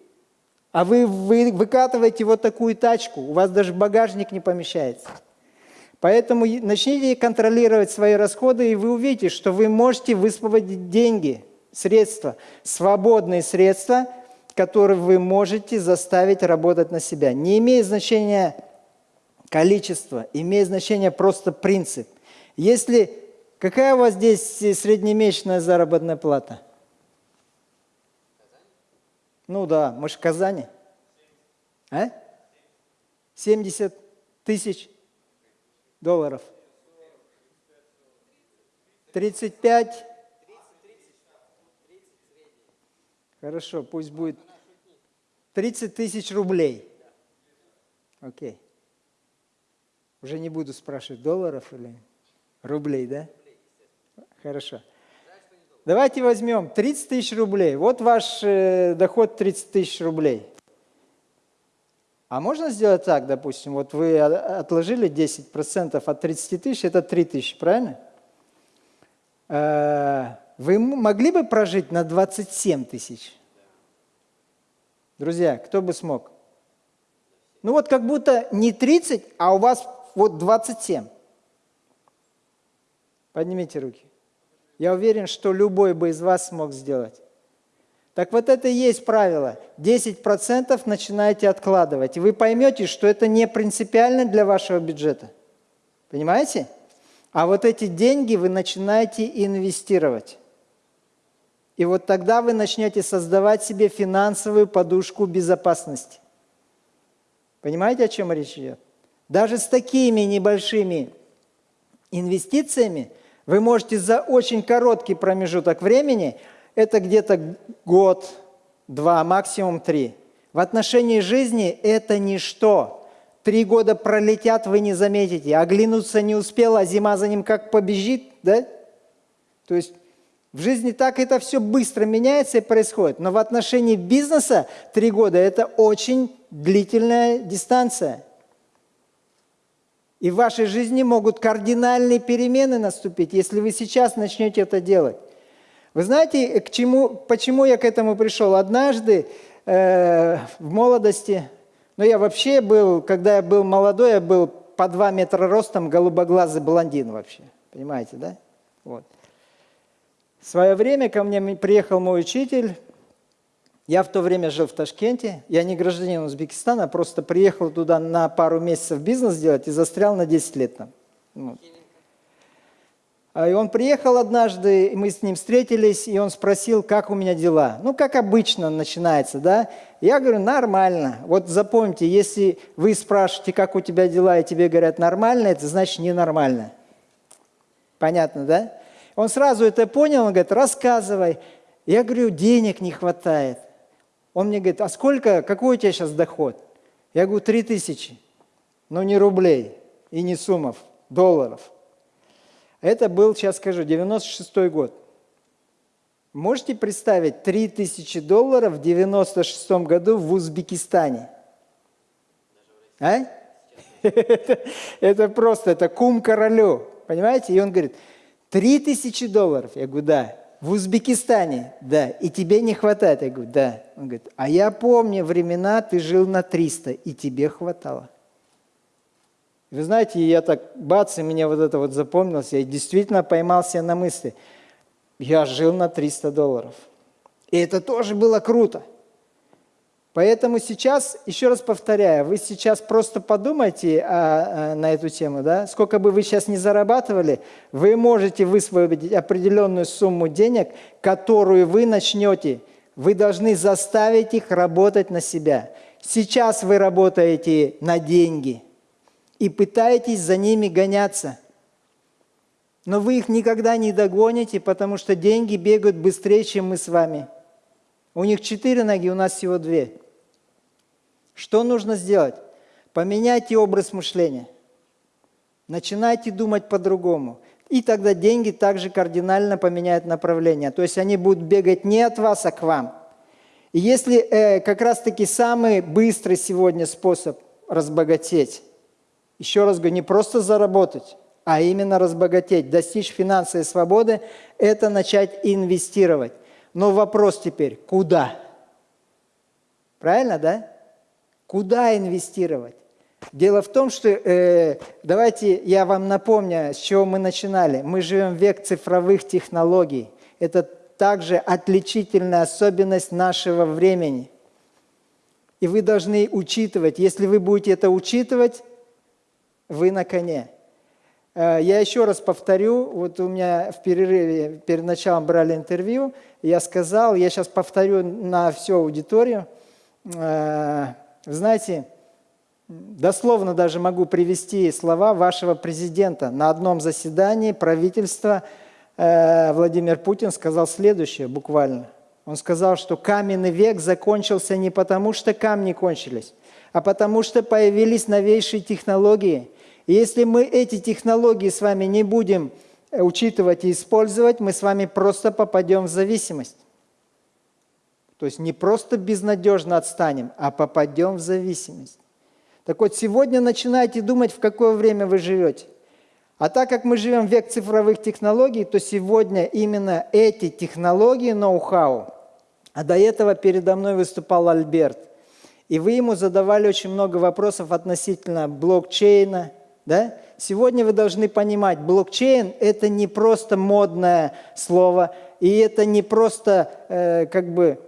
а вы, вы выкатываете вот такую тачку, у вас даже багажник не помещается. Поэтому начните контролировать свои расходы, и вы увидите, что вы можете высвободить деньги, средства, свободные средства, которые вы можете заставить работать на себя. Не имеет значения количество, имеет значение просто принцип. Если какая у вас здесь среднемесячная заработная плата? Ну да, мы же в Казани. А? 70 тысяч долларов. 35? Хорошо, пусть будет 30 тысяч рублей. Окей. Уже не буду спрашивать, долларов или рублей, да? Хорошо. Давайте возьмем 30 тысяч рублей. Вот ваш э, доход 30 тысяч рублей. А можно сделать так, допустим, вот вы отложили 10% от 30 тысяч, это 3 тысячи, правильно? Вы могли бы прожить на 27 тысяч? Друзья, кто бы смог? Ну вот как будто не 30, а у вас вот 27. Поднимите руки. Я уверен, что любой бы из вас смог сделать. Так вот это и есть правило. 10% начинаете откладывать. И вы поймете, что это не принципиально для вашего бюджета. Понимаете? А вот эти деньги вы начинаете инвестировать. И вот тогда вы начнете создавать себе финансовую подушку безопасности. Понимаете, о чем речь идет? Даже с такими небольшими инвестициями вы можете за очень короткий промежуток времени – это где-то год, два, максимум три. В отношении жизни это ничто. Три года пролетят, вы не заметите. Оглянуться не успел, а зима за ним как побежит, да? То есть в жизни так это все быстро меняется и происходит. Но в отношении бизнеса три года – это очень длительная дистанция. И в вашей жизни могут кардинальные перемены наступить, если вы сейчас начнете это делать. Вы знаете, к чему, почему я к этому пришел? Однажды э, в молодости, ну я вообще был, когда я был молодой, я был по два метра ростом, голубоглазый блондин вообще. Понимаете, да? Вот. В свое время ко мне приехал мой учитель. Я в то время жил в Ташкенте. Я не гражданин Узбекистана, просто приехал туда на пару месяцев бизнес делать и застрял на 10 лет там. Вот. А, и он приехал однажды, мы с ним встретились, и он спросил, как у меня дела. Ну, как обычно начинается, да? Я говорю, нормально. Вот запомните, если вы спрашиваете, как у тебя дела, и тебе говорят нормально, это значит ненормально. Понятно, да? Он сразу это понял, он говорит, рассказывай. Я говорю, денег не хватает. Он мне говорит, а сколько, какой у тебя сейчас доход? Я говорю, три тысячи. Но не рублей и не суммов, долларов. Это был, сейчас скажу, 96 год. Можете представить 3000 долларов в 96 году в Узбекистане? А? Это просто, это кум королю, понимаете? И он говорит, 3000 долларов. Я говорю, да. В Узбекистане, да. И тебе не хватает. Я говорю, да. Он говорит, а я помню времена, ты жил на 300, и тебе хватало. Вы знаете, я так, бац, и мне вот это вот запомнилось, я действительно поймался на мысли, я жил на 300 долларов. И это тоже было круто. Поэтому сейчас, еще раз повторяю, вы сейчас просто подумайте а, а, на эту тему, да? сколько бы вы сейчас не зарабатывали, вы можете высвободить определенную сумму денег, которую вы начнете. Вы должны заставить их работать на себя. Сейчас вы работаете на деньги – и пытаетесь за ними гоняться. Но вы их никогда не догоните, потому что деньги бегают быстрее, чем мы с вами. У них четыре ноги, у нас всего две. Что нужно сделать? Поменяйте образ мышления. Начинайте думать по-другому. И тогда деньги также кардинально поменяют направление. То есть они будут бегать не от вас, а к вам. И если э, как раз-таки самый быстрый сегодня способ разбогатеть, еще раз говорю, не просто заработать, а именно разбогатеть, достичь финансовой свободы, это начать инвестировать. Но вопрос теперь, куда? Правильно, да? Куда инвестировать? Дело в том, что, э, давайте я вам напомню, с чего мы начинали. Мы живем в век цифровых технологий. Это также отличительная особенность нашего времени. И вы должны учитывать, если вы будете это учитывать, вы на коне. Э, я еще раз повторю, вот у меня в перерыве, перед началом брали интервью, я сказал, я сейчас повторю на всю аудиторию, э, знаете, дословно даже могу привести слова вашего президента. На одном заседании правительства э, Владимир Путин сказал следующее буквально. Он сказал, что каменный век закончился не потому, что камни кончились, а потому что появились новейшие технологии. И если мы эти технологии с вами не будем э, учитывать и использовать, мы с вами просто попадем в зависимость. То есть не просто безнадежно отстанем, а попадем в зависимость. Так вот, сегодня начинайте думать, в какое время вы живете. А так как мы живем в век цифровых технологий, то сегодня именно эти технологии, ноу-хау, а до этого передо мной выступал Альберт, и вы ему задавали очень много вопросов относительно блокчейна, да? Сегодня вы должны понимать, блокчейн – это не просто модное слово, и это не просто э, как бы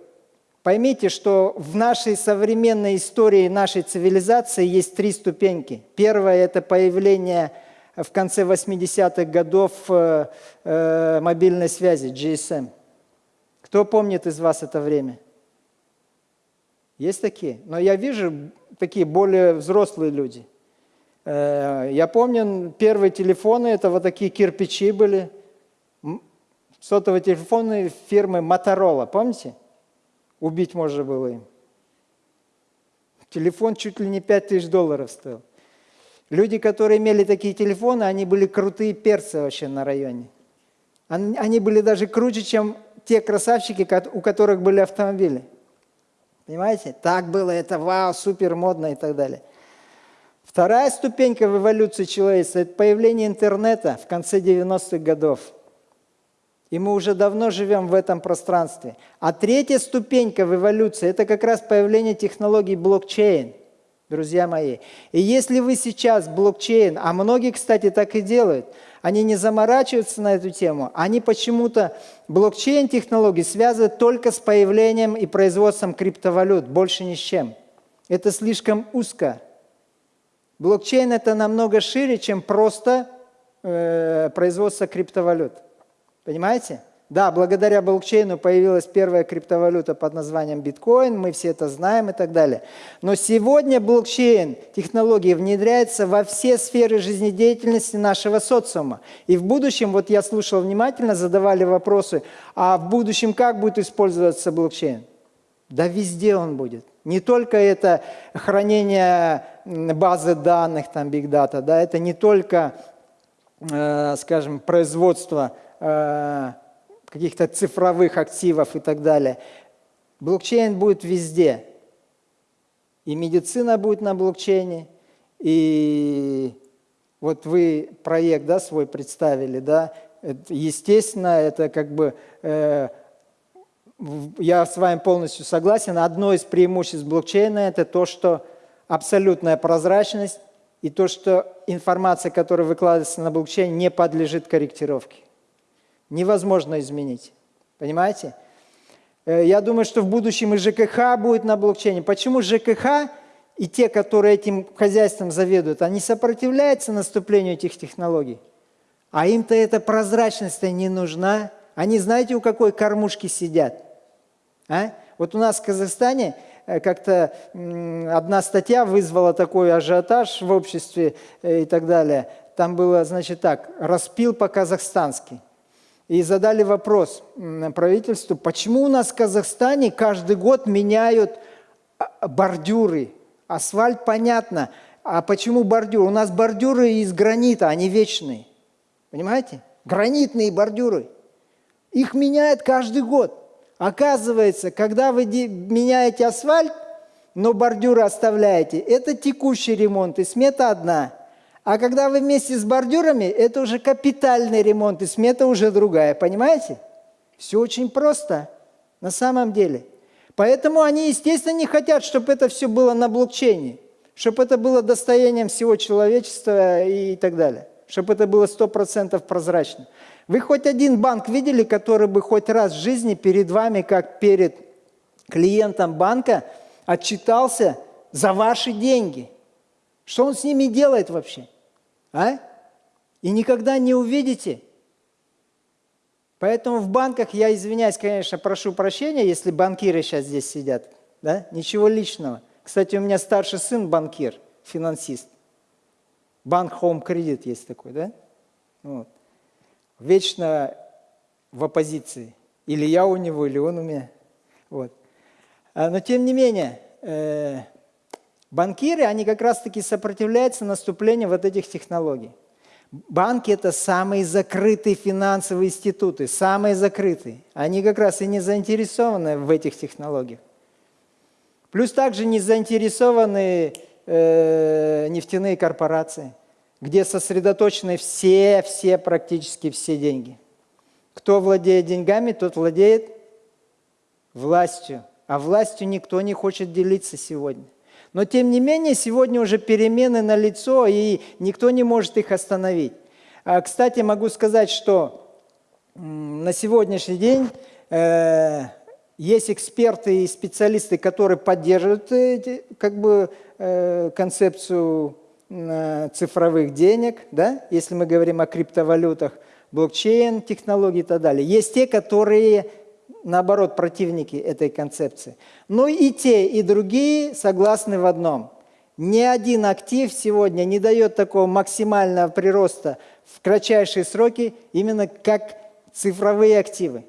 Поймите, что в нашей современной истории нашей цивилизации есть три ступеньки. Первая – это появление в конце 80-х годов э, э, мобильной связи, GSM. Кто помнит из вас это время? Есть такие? Но я вижу такие более взрослые люди. Э, я помню, первые телефоны – это вот такие кирпичи были. Сотовые телефоны фирмы Motorola, помните? Убить можно было им. Телефон чуть ли не 5 тысяч долларов стоил. Люди, которые имели такие телефоны, они были крутые перцы вообще на районе. Они были даже круче, чем те красавчики, у которых были автомобили. Понимаете? Так было, это вау, супер модно и так далее. Вторая ступенька в эволюции человечества – это появление интернета в конце 90-х годов. И мы уже давно живем в этом пространстве. А третья ступенька в эволюции – это как раз появление технологий блокчейн, друзья мои. И если вы сейчас блокчейн, а многие, кстати, так и делают, они не заморачиваются на эту тему, они почему-то блокчейн-технологии связывают только с появлением и производством криптовалют, больше ни с чем. Это слишком узко. Блокчейн – это намного шире, чем просто э, производство криптовалют. Понимаете? Да, благодаря блокчейну появилась первая криптовалюта под названием биткоин, мы все это знаем и так далее. Но сегодня блокчейн, технологии внедряется во все сферы жизнедеятельности нашего социума. И в будущем, вот я слушал внимательно, задавали вопросы, а в будущем как будет использоваться блокчейн? Да везде он будет. Не только это хранение базы данных, там, data, да, это не только, э, скажем, производство каких-то цифровых активов и так далее. Блокчейн будет везде. И медицина будет на блокчейне, и вот вы проект да, свой представили, да, естественно, это как бы, э, я с вами полностью согласен, одно из преимуществ блокчейна – это то, что абсолютная прозрачность и то, что информация, которая выкладывается на блокчейн, не подлежит корректировке невозможно изменить. Понимаете? Э, я думаю, что в будущем и ЖКХ будет на блокчейне. Почему ЖКХ и те, которые этим хозяйством заведуют, они сопротивляются наступлению этих технологий? А им-то эта прозрачность не нужна. Они знаете, у какой кормушки сидят? А? Вот у нас в Казахстане э, как-то одна статья вызвала такой ажиотаж в обществе э, и так далее. Там было, значит, так, распил по-казахстански и задали вопрос правительству, почему у нас в Казахстане каждый год меняют а, бордюры, асфальт, понятно, А почему бордюр? У нас бордюры из гранита, они вечные. Понимаете? Гранитные бордюры. Их меняют каждый год. Оказывается, когда вы меняете асфальт, но бордюры оставляете, это текущий ремонт, и смета одна. А когда вы вместе с бордюрами, это уже капитальный ремонт, и смета уже другая. Понимаете? Все очень просто на самом деле. Поэтому они, естественно, не хотят, чтобы это все было на блокчейне, чтобы это было достоянием всего человечества и так далее, чтобы это было 100% прозрачно. Вы хоть один банк видели, который бы хоть раз в жизни перед вами, как перед клиентом банка, отчитался за ваши деньги? Что он с ними делает вообще? А? И никогда не увидите. Поэтому в банках, я извиняюсь, конечно, прошу прощения, если банкиры сейчас здесь сидят. Да? Ничего личного. Кстати, у меня старший сын банкир, финансист. Банк Home Credit есть такой, да? Вот вечно в оппозиции. Или я у него, или он у меня. Вот. А, но тем не менее, э, банкиры, они как раз-таки сопротивляются наступлению вот этих технологий. Банки – это самые закрытые финансовые институты, самые закрытые. Они как раз и не заинтересованы в этих технологиях. Плюс также не заинтересованы э, нефтяные корпорации – где сосредоточены все, все, практически все деньги. Кто владеет деньгами, тот владеет властью. А властью никто не хочет делиться сегодня. Но тем не менее, сегодня уже перемены на лицо, и никто не может их остановить. А, кстати, могу сказать, что на сегодняшний день э, есть эксперты и специалисты, которые поддерживают э, как бы, э, концепцию цифровых денег, да, если мы говорим о криптовалютах, блокчейн, технологии и так далее. Есть те, которые, наоборот, противники этой концепции. Но и те, и другие согласны в одном. Ни один актив сегодня не дает такого максимального прироста в кратчайшие сроки, именно как цифровые активы.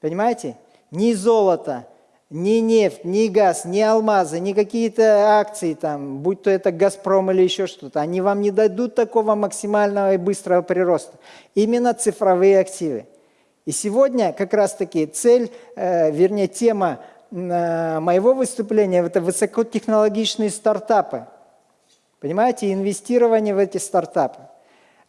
Понимаете? Ни золото, ни нефть, ни газ, ни алмазы, ни какие-то акции, там, будь то это «Газпром» или еще что-то, они вам не дадут такого максимального и быстрого прироста. Именно цифровые активы. И сегодня как раз-таки цель, э, вернее тема э, моего выступления – это высокотехнологичные стартапы. Понимаете, инвестирование в эти стартапы.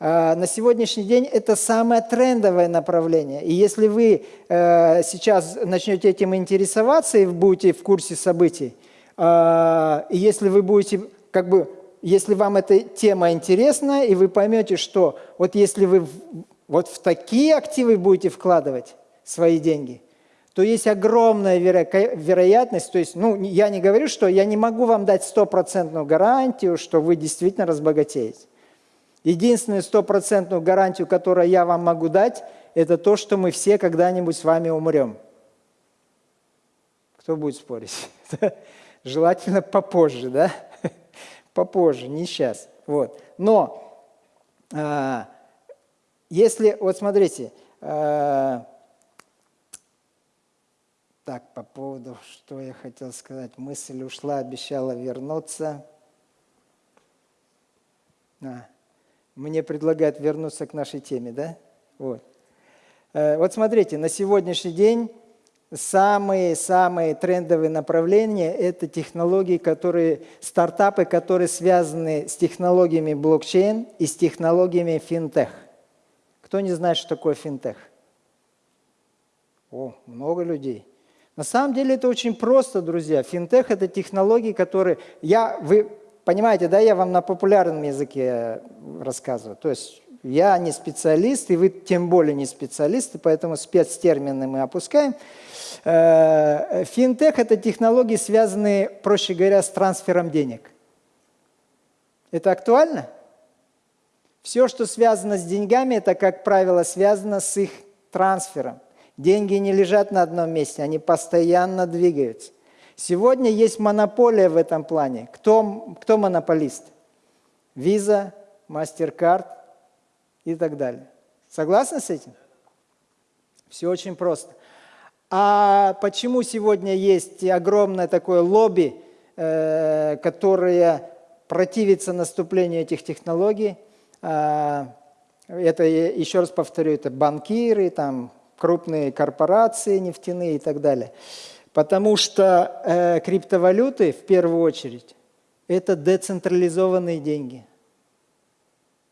А, на сегодняшний день это самое трендовое направление. И если вы э, сейчас начнете этим интересоваться и будете в курсе событий, и если вы будете, как бы, если вам эта тема интересна, и вы поймете, что вот если вы вот в такие активы будете вкладывать свои деньги, то есть огромная веро вероятность, то есть, ну, я не говорю, что я не могу вам дать стопроцентную гарантию, что вы действительно разбогатеете. Единственную стопроцентную гарантию, которую я вам могу дать, это то, что мы все когда-нибудь с вами умрем. Кто будет спорить? Желательно попозже, да? Попозже, не сейчас. Вот. Но а, если, вот смотрите, а, так, по поводу, что я хотел сказать, мысль ушла, обещала вернуться. А мне предлагают вернуться к нашей теме, да? Вот. Э, вот смотрите, на сегодняшний день самые-самые трендовые направления – это технологии, которые, стартапы, которые связаны с технологиями блокчейн и с технологиями финтех. Кто не знает, что такое финтех? О, много людей. На самом деле это очень просто, друзья. Финтех – это технологии, которые… Я, вы Понимаете, да, я вам на популярном языке рассказываю. То есть я не специалист, и вы тем более не специалисты, поэтому спецтермины мы опускаем. Э, финтех – это технологии, связанные, проще говоря, с трансфером денег. Это актуально? Все, что связано с деньгами, это, как правило, связано с их трансфером. Деньги не лежат на одном месте, они постоянно двигаются. Сегодня есть монополия в этом плане. Кто, кто монополист? Visa, MasterCard и так далее. Согласны с этим? Все очень просто. А почему сегодня есть огромное такое лобби, э, которое противится наступлению этих технологий. А, Это, еще раз повторю, это банкиры, там, крупные корпорации нефтяные и так далее. Потому что э, криптовалюты, в первую очередь, это децентрализованные деньги.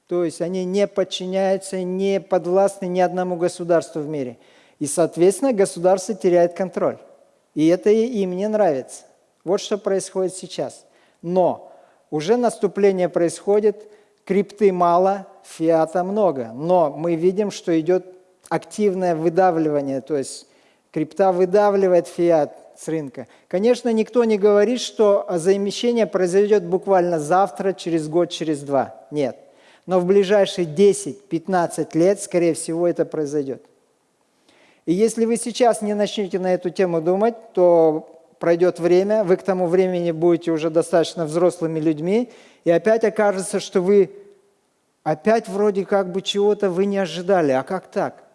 То есть они не подчиняются, не подвластны ни одному государству в мире. И, соответственно, государство теряет контроль. И это им не нравится. Вот что происходит сейчас. Но уже наступление происходит, крипты мало, фиата много. Но мы видим, что идет активное выдавливание, то есть крипта выдавливает фиат с рынка. Конечно, никто не говорит, что замещение произойдет буквально завтра, через год, через два. Нет. Но в ближайшие 10-15 лет, скорее всего, это произойдет. И если вы сейчас не начнете на эту тему думать, то пройдет время, вы к тому времени будете уже достаточно взрослыми людьми, и опять окажется, что вы опять вроде как бы чего-то вы не ожидали. А как так?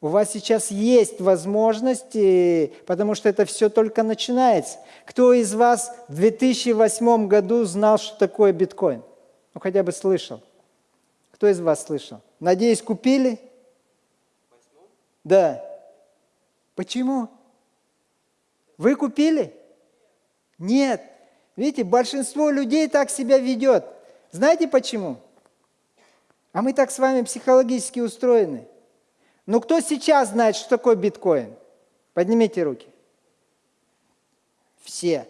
У вас сейчас есть возможности, потому что это все только начинается. Кто из вас в 2008 году знал, что такое биткоин? Ну, хотя бы слышал. Кто из вас слышал? Надеюсь, купили? Да. Почему? Вы купили? Нет. Видите, большинство людей так себя ведет. Знаете почему? А мы так с вами психологически устроены. Но кто сейчас знает, что такое биткоин? Поднимите руки. Все.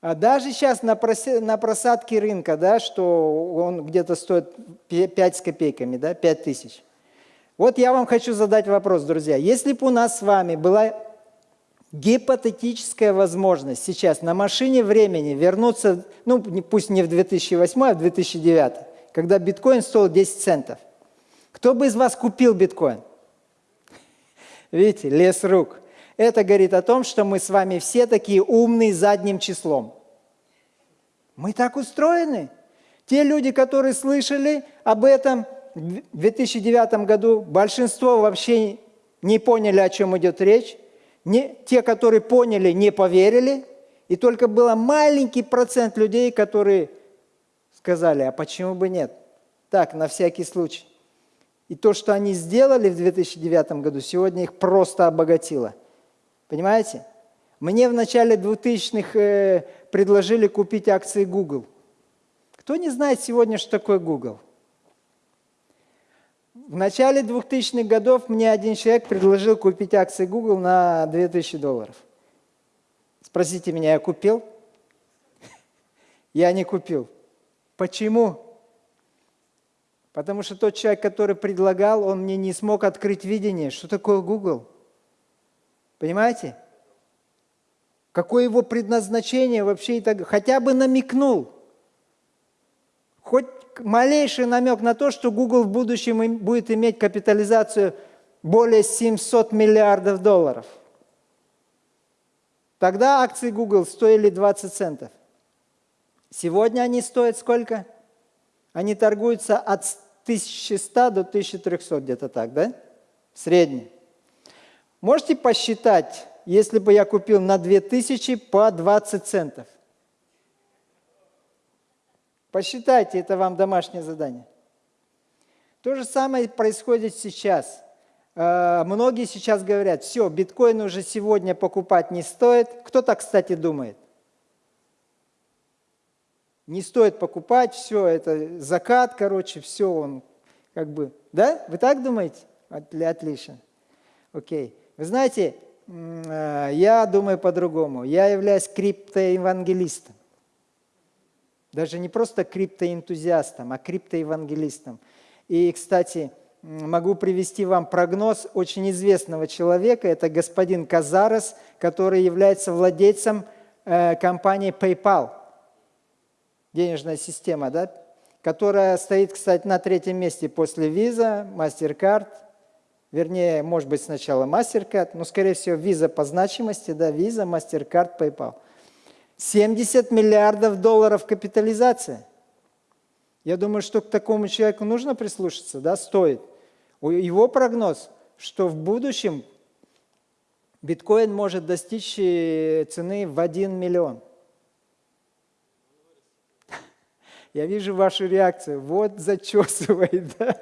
А даже сейчас на, на просадке рынка, да, что он где-то стоит 5 с копейками, да, 5 тысяч. Вот я вам хочу задать вопрос, друзья. Если бы у нас с вами была гипотетическая возможность сейчас на машине времени вернуться, ну пусть не в 2008, а в 2009, когда биткоин стоил 10 центов. Кто бы из вас купил биткоин? Видите, лес рук. Это говорит о том, что мы с вами все такие умные задним числом. Мы так устроены. Те люди, которые слышали об этом в 2009 году, большинство вообще не поняли, о чем идет речь. Не, те, которые поняли, не поверили. И только был маленький процент людей, которые сказали, а почему бы нет? Так, на всякий случай. И то, что они сделали в 2009 году, сегодня их просто обогатило. Понимаете? Мне в начале 2000-х э, предложили купить акции Google. Кто не знает сегодня, что такое Google? В начале 2000-х годов мне один человек предложил купить акции Google на 2000 долларов. Спросите меня, я купил? Я не купил. Почему? Потому что тот человек, который предлагал, он мне не смог открыть видение, что такое Google. Понимаете? Какое его предназначение вообще и хотя бы намекнул. Хоть малейший намек на то, что Google в будущем будет иметь капитализацию более 700 миллиардов долларов. Тогда акции Google стоили 20 центов. Сегодня они стоят сколько? Они торгуются от 1100 до 1300, где-то так, да? Средний. Можете посчитать, если бы я купил на 2000 по 20 центов? Посчитайте, это вам домашнее задание. То же самое происходит сейчас. Э, многие сейчас говорят, все, биткоин уже сегодня покупать не стоит. Кто так, кстати, думает? не стоит покупать, все, это закат, короче, все, он как бы, да? Вы так думаете? Отлично. Окей. Вы знаете, э, я думаю по-другому. Я являюсь криптоевангелистом. Даже не просто криптоэнтузиастом, а криптоевангелистом. И, кстати, могу привести вам прогноз очень известного человека. Это господин Казарес, который является владельцем э, компании PayPal – денежная система, да, которая стоит, кстати, на третьем месте после Visa, MasterCard, вернее, может быть, сначала MasterCard, но, скорее всего, Visa по значимости, да, Visa, MasterCard, PayPal. 70 миллиардов долларов капитализация. Я думаю, что к такому человеку нужно прислушаться, да, стоит. Его прогноз, что в будущем биткоин может достичь э, цены в 1 миллион – Я вижу вашу реакцию. Вот зачесывает, да?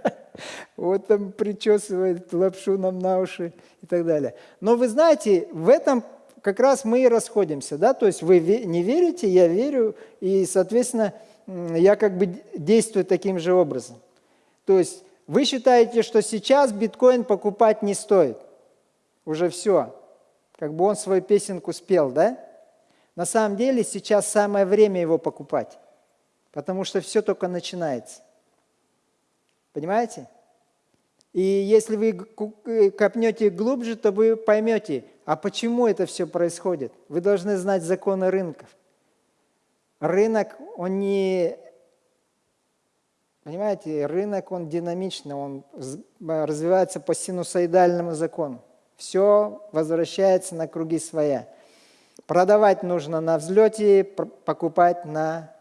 вот там причесывает лапшу нам на уши и так далее. Но вы знаете, в этом как раз мы и расходимся. Да? То есть вы не верите, я верю, и, соответственно, я как бы действую таким же образом. То есть вы считаете, что сейчас биткоин покупать не стоит. Уже все. Как бы он свою песенку спел, да? На самом деле сейчас самое время его покупать, потому что все только начинается. Понимаете? И если вы э, копнете глубже, то вы поймете, а почему это все происходит. Вы должны знать законы рынков. Рынок, он не Понимаете, рынок, он динамичный, он развивается по синусоидальному закону. Все возвращается на круги своя. Продавать нужно на взлете, покупать на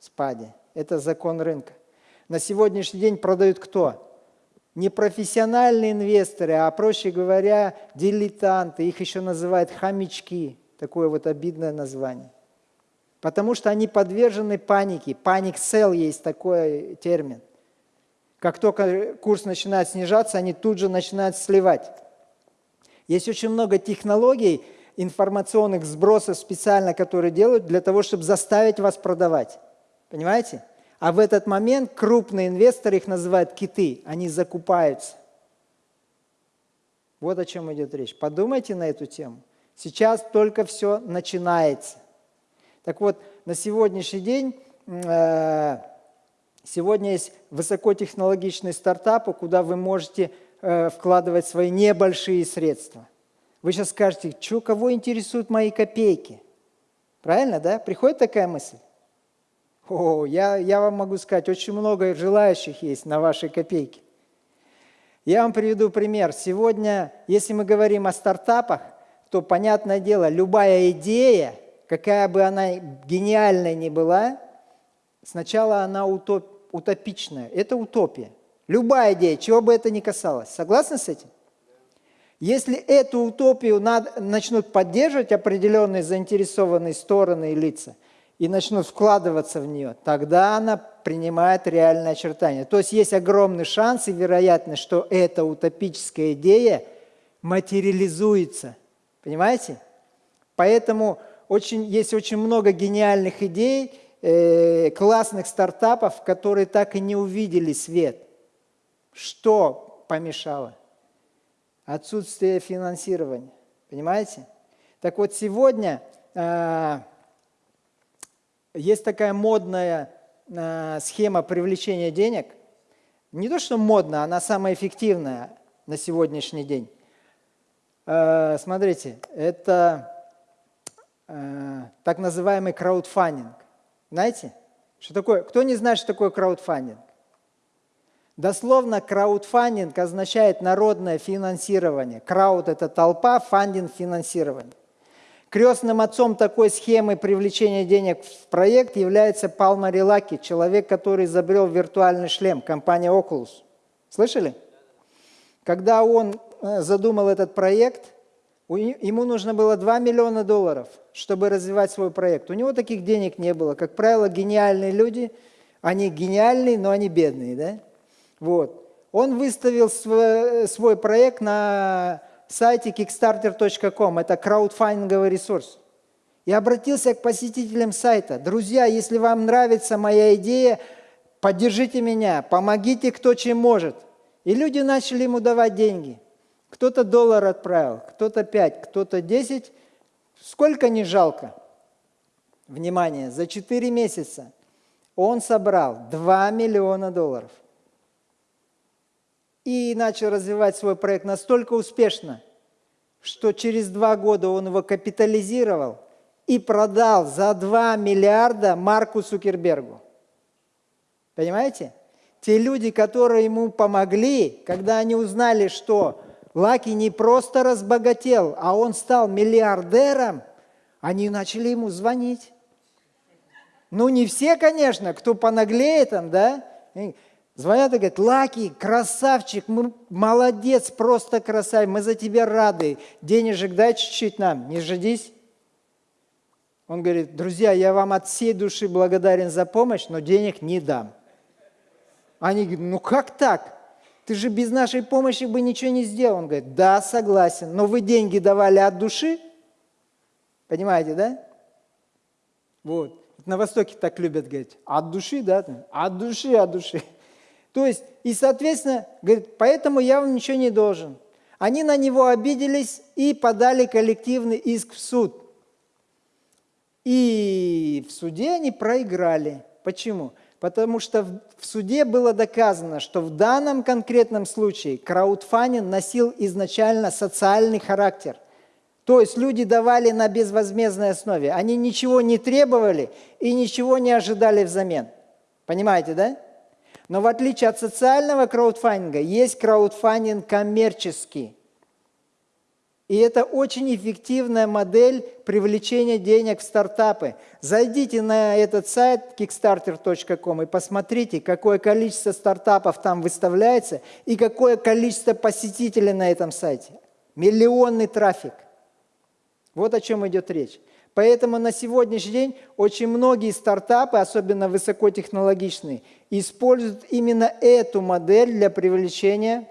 спаде. Это закон рынка. На сегодняшний день продают кто? Не профессиональные инвесторы, а, проще говоря, дилетанты. Их еще называют хомячки. Такое вот обидное название. Потому что они подвержены панике. Паник сел есть такой термин. Как только курс начинает снижаться, они тут же начинают сливать. Есть очень много технологий, информационных сбросов специально, которые делают для того, чтобы заставить вас продавать. Понимаете? А в этот момент крупные инвесторы, их называют киты, они закупаются. Вот о чем идет речь. Подумайте на эту тему. Сейчас только все начинается. Так вот, на сегодняшний день, э, сегодня есть высокотехнологичные стартапы, куда вы можете э, вкладывать свои небольшие средства. Вы сейчас скажете, что, кого интересуют мои копейки? Правильно, да? Приходит такая мысль? О, я, я вам могу сказать, очень много желающих есть на ваши копейки. Я вам приведу пример. Сегодня, если мы говорим о стартапах, то, понятное дело, любая идея – какая бы она гениальная ни была, сначала она утоп, утопичная. Это утопия. Любая идея, чего бы это ни касалось. Согласны с этим? Если эту утопию над, начнут поддерживать определенные заинтересованные стороны и лица, и начнут вкладываться в нее, тогда она принимает реальное очертание. То есть есть огромный шанс и вероятность, что эта утопическая идея материализуется. Понимаете? Поэтому очень, есть очень много гениальных идей, э, классных стартапов, которые так и не увидели свет. Что помешало? Отсутствие финансирования. Понимаете? Так вот, сегодня э, есть такая модная э, схема привлечения денег. Не то, что модная, она самая эффективная на сегодняшний день. Э, смотрите, это Э, так называемый краудфандинг. Знаете, что такое? Кто не знает, что такое краудфандинг? Дословно краудфандинг означает народное финансирование. Крауд – это толпа, фандинг – финансирование. Крестным отцом такой схемы привлечения денег в проект является Палма Рилаки, человек, который изобрел виртуальный шлем, компания Oculus. Слышали? Когда он э, задумал этот проект, Ему нужно было 2 миллиона долларов, чтобы развивать свой проект. У него таких денег не было. Как правило, гениальные люди, они гениальные, но они бедные. Да? Вот. Он выставил свой проект на сайте kickstarter.com. Это краудфандинговый ресурс. И обратился к посетителям сайта. Друзья, если вам нравится моя идея, поддержите меня, помогите кто чем может. И люди начали ему давать деньги. Кто-то доллар отправил, кто-то пять, кто-то десять. Сколько не жалко? Внимание, за четыре месяца он собрал 2 миллиона долларов. И начал развивать свой проект настолько успешно, что через два года он его капитализировал и продал за 2 миллиарда Марку Цукербергу. Понимаете? Те люди, которые ему помогли, когда они узнали, что Лаки не просто разбогател, а он стал миллиардером, они начали ему звонить. Ну, не все, конечно, кто понаглее там, да? Звонят и говорят, Лаки, красавчик, мы, молодец, просто красавец, мы за тебя рады. Денежек дай чуть-чуть нам, не жадись. Он говорит, друзья, я вам от всей души благодарен за помощь, но денег не дам. Они говорят, ну как так? Ты же без нашей помощи бы ничего не сделал. Он говорит, да, согласен, но вы деньги давали от души. Понимаете, да? Вот. На Востоке так любят говорить, от души, да? От души, от души. То есть, и, соответственно, говорит, поэтому я вам ничего не должен. Они на него обиделись и подали коллективный иск в суд. И в суде они проиграли. Почему? Потому что в суде было доказано, что в данном конкретном случае краудфандинг носил изначально социальный характер. То есть люди давали на безвозмездной основе. Они ничего не требовали и ничего не ожидали взамен. Понимаете, да? Но в отличие от социального краудфандинга, есть краудфандинг коммерческий. И это очень эффективная модель привлечения денег в стартапы. Зайдите на этот сайт kickstarter.com и посмотрите, какое количество стартапов там выставляется и какое количество посетителей на этом сайте. Миллионный трафик. Вот о чем идет речь. Поэтому на сегодняшний день очень многие стартапы, особенно высокотехнологичные, используют именно эту модель для привлечения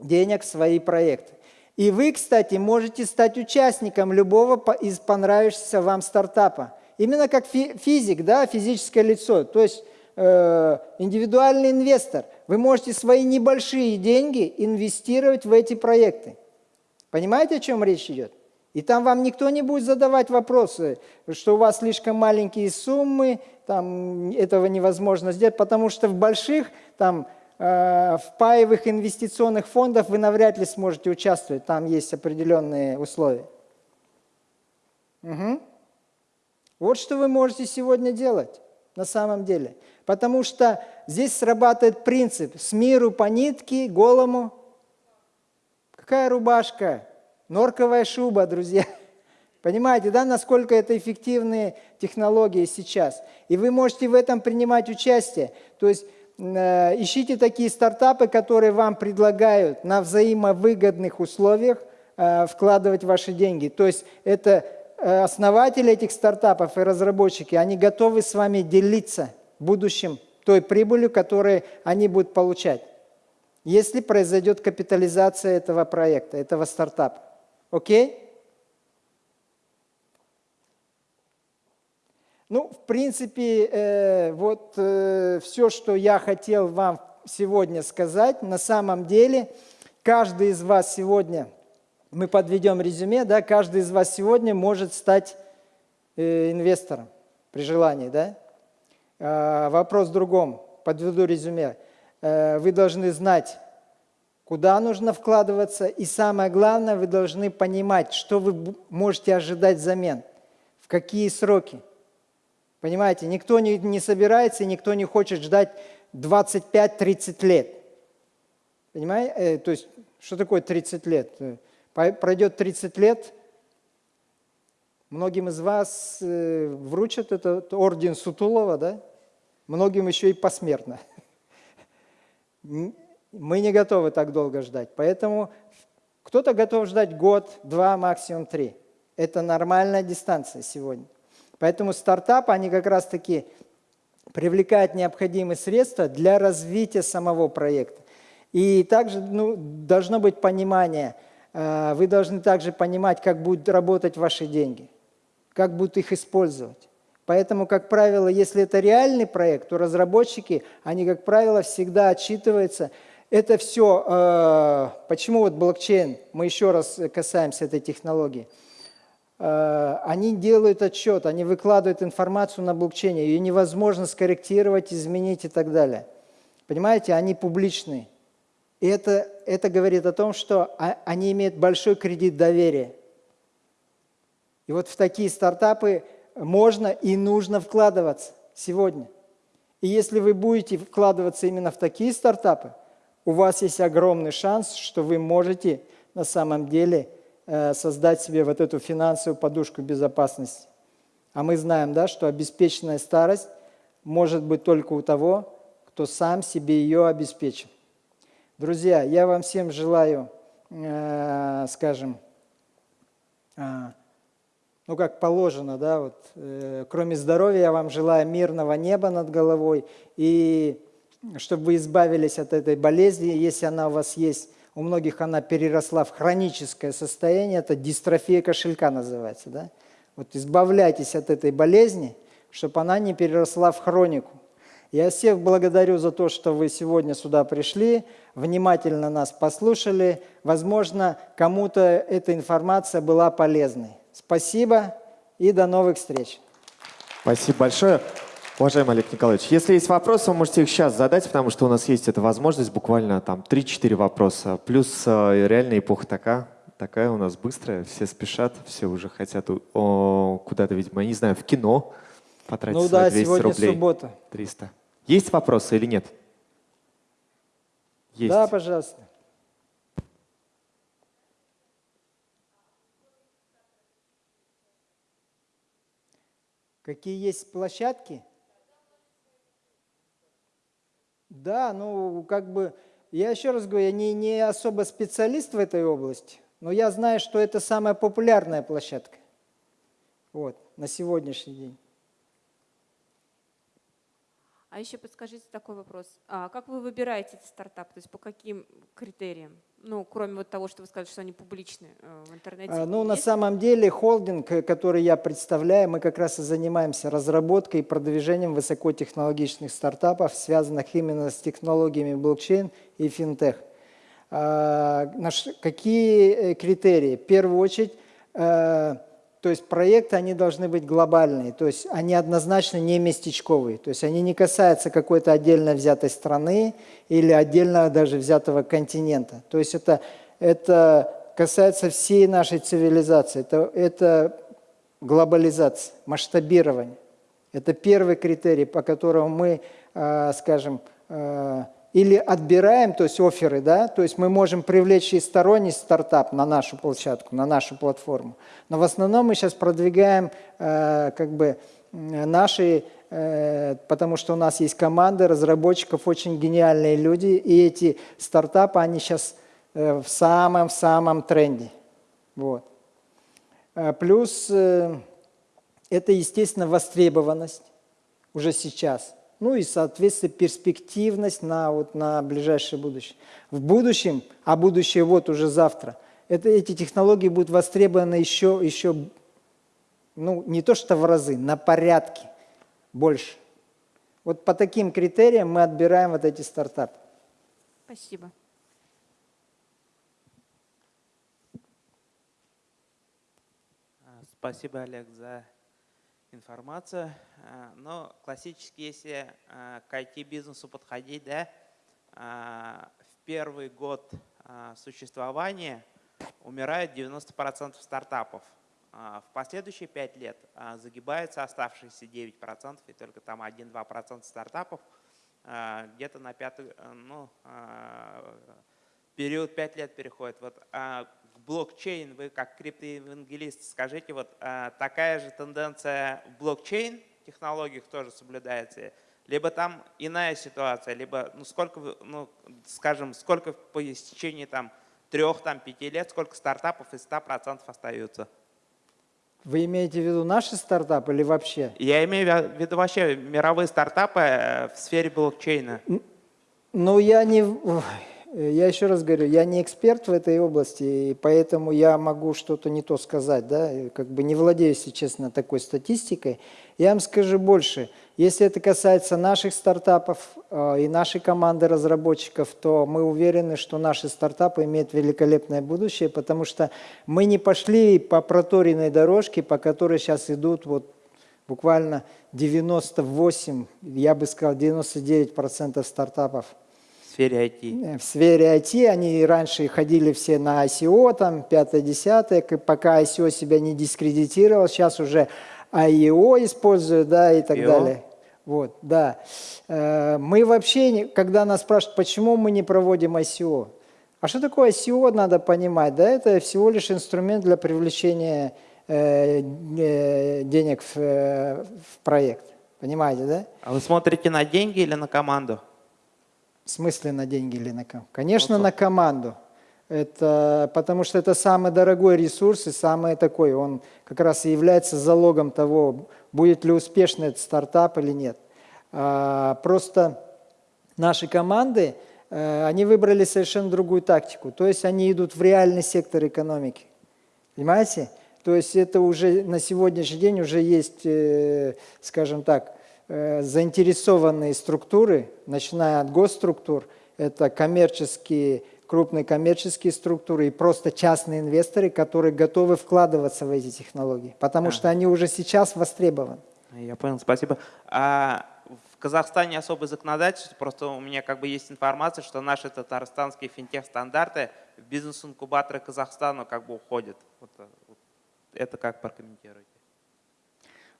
денег в свои проекты. И вы, кстати, можете стать участником любого из понравившихся вам стартапа. Именно как физик, да, физическое лицо, то есть э, индивидуальный инвестор. Вы можете свои небольшие деньги инвестировать в эти проекты. Понимаете, о чем речь идет? И там вам никто не будет задавать вопросы, что у вас слишком маленькие суммы, там этого невозможно сделать, потому что в больших, там, э, в паевых инвестиционных фондах вы навряд ли сможете участвовать, там есть определенные условия. Угу. Вот что вы можете сегодня делать на самом деле. Потому что здесь срабатывает принцип «с миру по нитке, голому». Какая рубашка? Норковая шуба, друзья. Понимаете, да, насколько это эффективные технологии сейчас? И вы можете в этом принимать участие. То есть э, ищите такие стартапы, которые вам предлагают на взаимовыгодных условиях э, вкладывать ваши деньги. То есть это э, основатели этих стартапов и разработчики, они готовы с вами делиться в будущем той прибылью, которую они будут получать, если произойдет капитализация этого проекта, этого стартапа. Окей? Ну, в принципе, э, вот э, все, что я хотел вам сегодня сказать, на самом деле, каждый из вас сегодня, мы подведем резюме, да, каждый из вас сегодня может стать э, инвестором при желании, да? Э, вопрос в другом, подведу резюме. Э, вы должны знать, куда нужно вкладываться, и самое главное, вы должны понимать, что вы можете ожидать взамен, в какие сроки. Понимаете, никто не, не собирается, никто не хочет ждать 25-30 лет. Понимаете? Э, то есть, что такое 30 лет? Э, пройдет 30 лет, многим из вас э, вручат этот орден Сутулова, да? Многим еще и посмертно. Мы не готовы так долго ждать. Поэтому кто-то готов ждать год, два, максимум три. Это нормальная дистанция сегодня. Поэтому стартапы, они как раз-таки привлекают необходимые средства для развития самого проекта. И также ну, должно быть понимание, э, вы должны также понимать, как будут работать ваши деньги, как будут их использовать. Поэтому, как правило, если это реальный проект, то разработчики, они, как правило, всегда отчитываются – это все, э, почему вот блокчейн, мы еще раз касаемся этой технологии, э, они делают отчет, они выкладывают информацию на блокчейне, ее невозможно скорректировать, изменить и так далее. Понимаете, они публичные. И это, это говорит о том, что они имеют большой кредит доверия. И вот в такие стартапы можно и нужно вкладываться сегодня. И если вы будете вкладываться именно в такие стартапы, у вас есть огромный шанс, что вы можете на самом деле э, создать себе вот эту финансовую подушку безопасности. А мы знаем, да, что обеспеченная старость может быть только у того, кто сам себе ее обеспечил. Друзья, я вам всем желаю, э, скажем, э, ну как положено, да, вот, э, кроме здоровья я вам желаю мирного неба над головой и чтобы вы избавились от этой болезни, если она у вас есть, у многих она переросла в хроническое состояние, это дистрофия кошелька называется, да? Вот избавляйтесь от этой болезни, чтобы она не переросла в хронику. Я всех благодарю за то, что вы сегодня сюда пришли, внимательно нас послушали. Возможно, кому-то эта информация была полезной. Спасибо и до новых встреч. Спасибо большое. Уважаемый Олег Николаевич, если есть вопросы, вы можете их сейчас задать, потому что у нас есть эта возможность, буквально там 3-4 вопроса. Плюс э, реальная эпоха такая, такая у нас быстрая, все спешат, все уже хотят куда-то, видимо, я не знаю, в кино потратить Ну да, 200 сегодня рублей. суббота. 300. Есть вопросы или нет? Есть. Да, пожалуйста. Какие есть площадки? Да, ну как бы, я еще раз говорю, я не, не особо специалист в этой области, но я знаю, что это самая популярная площадка. Вот, на сегодняшний день. А еще подскажите такой вопрос. А как вы выбираете эти стартапы? То есть по каким критериям? Ну, кроме вот того, что вы сказали, что они публичны э, в интернете. А, Ну, на есть? самом деле, холдинг, э, который я представляю, мы как раз и занимаемся разработкой и продвижением высокотехнологичных стартапов, связанных именно с технологиями блокчейн и финтех. А, наш- Какие э, критерии? В первую очередь, то есть проекты, они должны быть глобальные, то есть они однозначно не местечковые, то есть они не касаются какой-то отдельно взятой страны или отдельно даже взятого континента. То есть это, это касается всей нашей цивилизации, это, это глобализация, масштабирование. Это первый критерий, по которому мы, э, скажем, э, или отбираем, то есть оферы, да, то есть мы можем привлечь и сторонний стартап на нашу площадку, на нашу платформу. Но в основном мы сейчас продвигаем э, как бы наши, э, потому что у нас есть команда разработчиков, очень гениальные люди, и эти стартапы, они сейчас э, в самом-самом тренде. Вот. Э, Плюс э, это, естественно, востребованность уже сейчас. Ну и, соответственно, перспективность на, вот, на ближайшее будущее. В будущем, а будущее вот уже завтра, это, эти технологии будут востребованы еще, еще, ну, не то что в разы, на порядке больше. Вот по таким критериям мы отбираем вот эти стартапы. Спасибо. Спасибо, Олег, за информацию. А, Но классически, если а, к IT-бизнесу подходить, да, а, в первый год существования умирает 90% стартапов. В последующие 5 лет загибаются оставшиеся 9%, и только там 1-2% стартапов где-то на пятый, ну, период 5 лет переходит. Вот блокчейн, вы как криптоевангелист, скажите, вот а, такая же тенденция в блокчейн технологиях тоже соблюдается? Либо там иная ситуация, либо, ну, сколько, ну, скажем, сколько по истечении там трех, там, пяти лет, сколько стартапов из 100% остаются? Вы имеете в виду наши стартапы или вообще? Я имею в виду вообще мировые стартапы э, в сфере блокчейна. Ну, я не... ой, Я еще раз говорю, я не эксперт в этой области, и поэтому я могу что-то не то сказать, да, как бы не владею, если честно, такой статистикой. Я вам скажу больше. Если это касается наших стартапов э, и нашей команды разработчиков, то мы уверены, что наши стартапы имеют великолепное будущее, потому что мы не пошли по проторенной дорожке, по которой сейчас идут вот буквально 98, я бы сказал, 99% стартапов сфере IT. в сфере IT, они раньше ходили все на ICO, там, 5-10, пока ICO себя не дискредитировал, сейчас уже IEO используют, да, и так IO. далее. Вот, да. Э, Мы вообще, когда нас спрашивают, почему мы не проводим ICO, а что такое ICO, надо понимать, да, это всего лишь инструмент для привлечения э, э, денег в, э, в проект, понимаете, да? А вы смотрите на деньги или на команду? В смысле на деньги или на ком? Конечно, Ну, на команду. Это, потому что это самый дорогой ресурс и самый такой, он как раз и является залогом того, будет ли успешный этот стартап или нет. А, просто наши команды, э, они выбрали совершенно другую тактику. То есть они идут в реальный сектор экономики. Понимаете? То есть это уже на сегодняшний день уже есть, э, скажем так, заинтересованные структуры, начиная от госструктур, это коммерческие, крупные коммерческие структуры и просто частные инвесторы, которые готовы вкладываться в эти технологии, потому А. что они уже сейчас востребованы. Я понял, спасибо. А в Казахстане особое законодательство, просто у меня как бы есть информация, что наши татарстанские финтех-стандарты в бизнес-инкубаторы Казахстана как бы уходят. Вот, э, вот это как прокомментируете?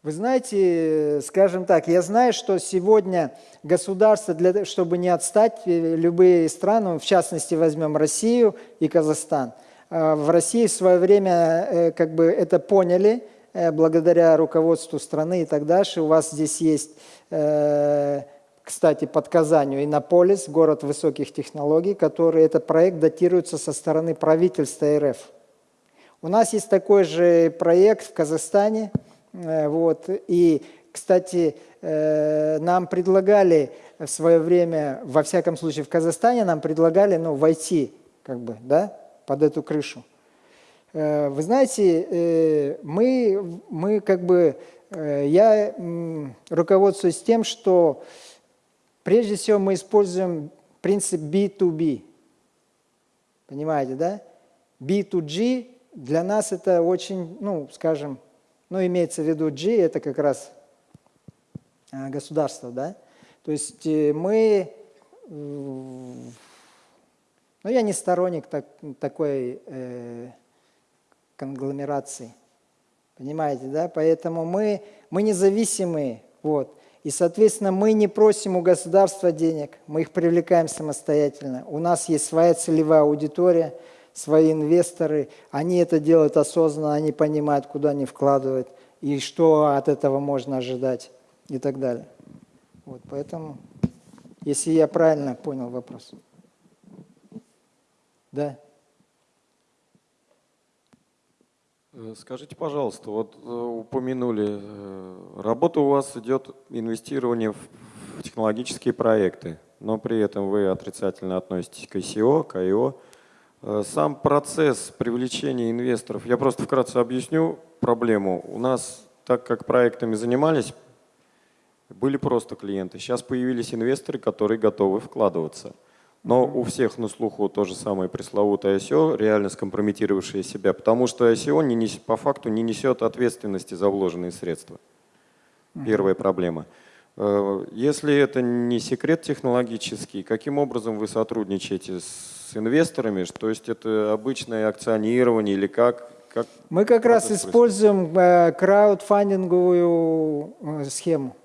Вы знаете, скажем так, я знаю, что сегодня государство, для, чтобы не отстать, э, любые страны, в частности возьмем Россию и Казахстан, э, в России в свое время э, как бы это поняли, благодаря руководству страны и так дальше. У вас здесь есть, кстати, под Казанью Иннополис, город высоких технологий, который этот проект датируется со стороны правительства РФ. У нас есть такой же проект в Казахстане. Э, Вот, и, кстати, э, нам предлагали в свое время, во всяком случае в Казахстане, нам предлагали ну, войти как бы, да, под эту крышу. Э, Вы знаете, мы, мы как бы, я руководствуюсь тем, что прежде всего мы используем принцип B2B. Понимаете, да? B2G для нас это очень, ну, скажем, ну, имеется в виду G, это как раз а, государство, да? То есть э, мы, ну, я не сторонник так- такой э, конгломерации, понимаете, да? Поэтому мы, мы независимые, вот. И, соответственно, мы не просим у государства денег, мы их привлекаем самостоятельно. У нас есть своя целевая аудитория, свои инвесторы, они это делают осознанно, они понимают, куда они вкладывают и что от этого можно ожидать и так далее. Вот, поэтому, если я правильно понял вопрос. Да. Э, Скажите, пожалуйста, вот э, упомянули, э, работа у вас идет инвестирование в технологические проекты, но при этом вы отрицательно относитесь к ICO, к IO. Э, Сам процесс привлечения инвесторов, я просто вкратце объясню проблему. У нас, так как проектами занимались, были просто клиенты. Сейчас появились инвесторы, которые готовы вкладываться. Но у всех на слуху то же самое пресловутое ICO, реально скомпрометировавшее себя, потому что ICO не нес- по факту не несет ответственности за вложенные средства. Первая проблема. Э, Если это не секрет технологический, каким образом вы сотрудничаете с инвесторами? То есть это обычное акционирование или как? как Мы как раз используем э, краудфандинговую э, схему.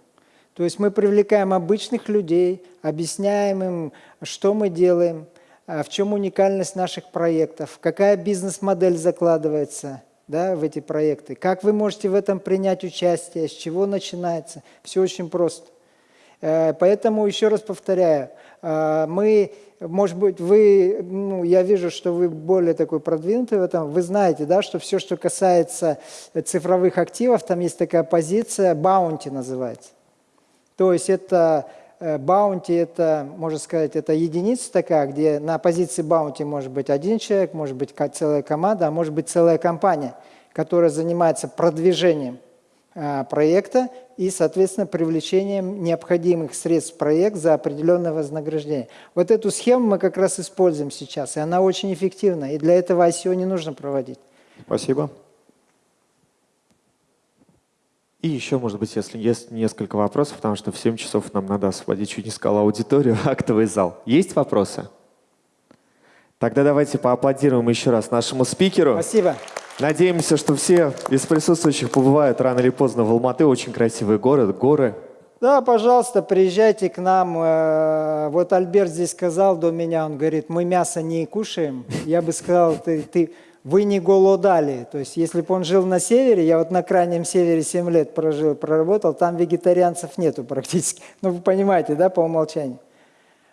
То есть мы привлекаем обычных людей, объясняем им, что мы делаем, в чем уникальность наших проектов, какая бизнес-модель закладывается да, в эти проекты, как вы можете в этом принять участие, с чего начинается. Все очень просто. Э, Поэтому еще раз повторяю, э, мы, может быть, вы, ну, я вижу, что вы более такой продвинутый в этом, вы знаете, да, что все, что касается цифровых активов, там есть такая позиция, баунти называется. То есть это баунти, это, можно сказать, это единица такая, где на позиции баунти может быть один человек, может быть целая команда, а может быть целая компания, которая занимается продвижением а, проекта и, соответственно, привлечением необходимых средств в проект за определенное вознаграждение. Вот эту схему мы как раз используем сейчас, и она очень эффективна, и для этого ICO не нужно проводить. Спасибо. И еще, может быть, если есть несколько вопросов, потому что в 7 часов нам надо освободить, чуть не сказал, аудиторию, актовый зал. Есть вопросы? Тогда давайте поаплодируем еще раз нашему спикеру. Спасибо. Надеемся, что все из присутствующих побывают рано или поздно в Алматы. Очень красивый город, горы. Да, пожалуйста, приезжайте к нам. Э, Вот Альберт здесь сказал до меня, он говорит, мы мясо не кушаем. Я бы сказал, ты, ты, вы не голодали. То есть, если бы он жил на севере, я вот на крайнем севере 7 лет прожил, проработал, там вегетарианцев нету практически. Ну, вы понимаете, да, по умолчанию.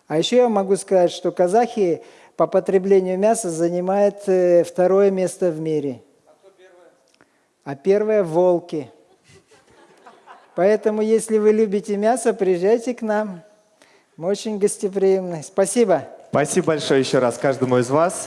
А еще я могу сказать, что казахи по потреблению мяса занимают э, второе место в мире. А, первое? а первое – волки. Поэтому, если вы любите мясо, приезжайте к нам. Мы очень гостеприимны. Спасибо. Спасибо большое еще раз каждому из вас.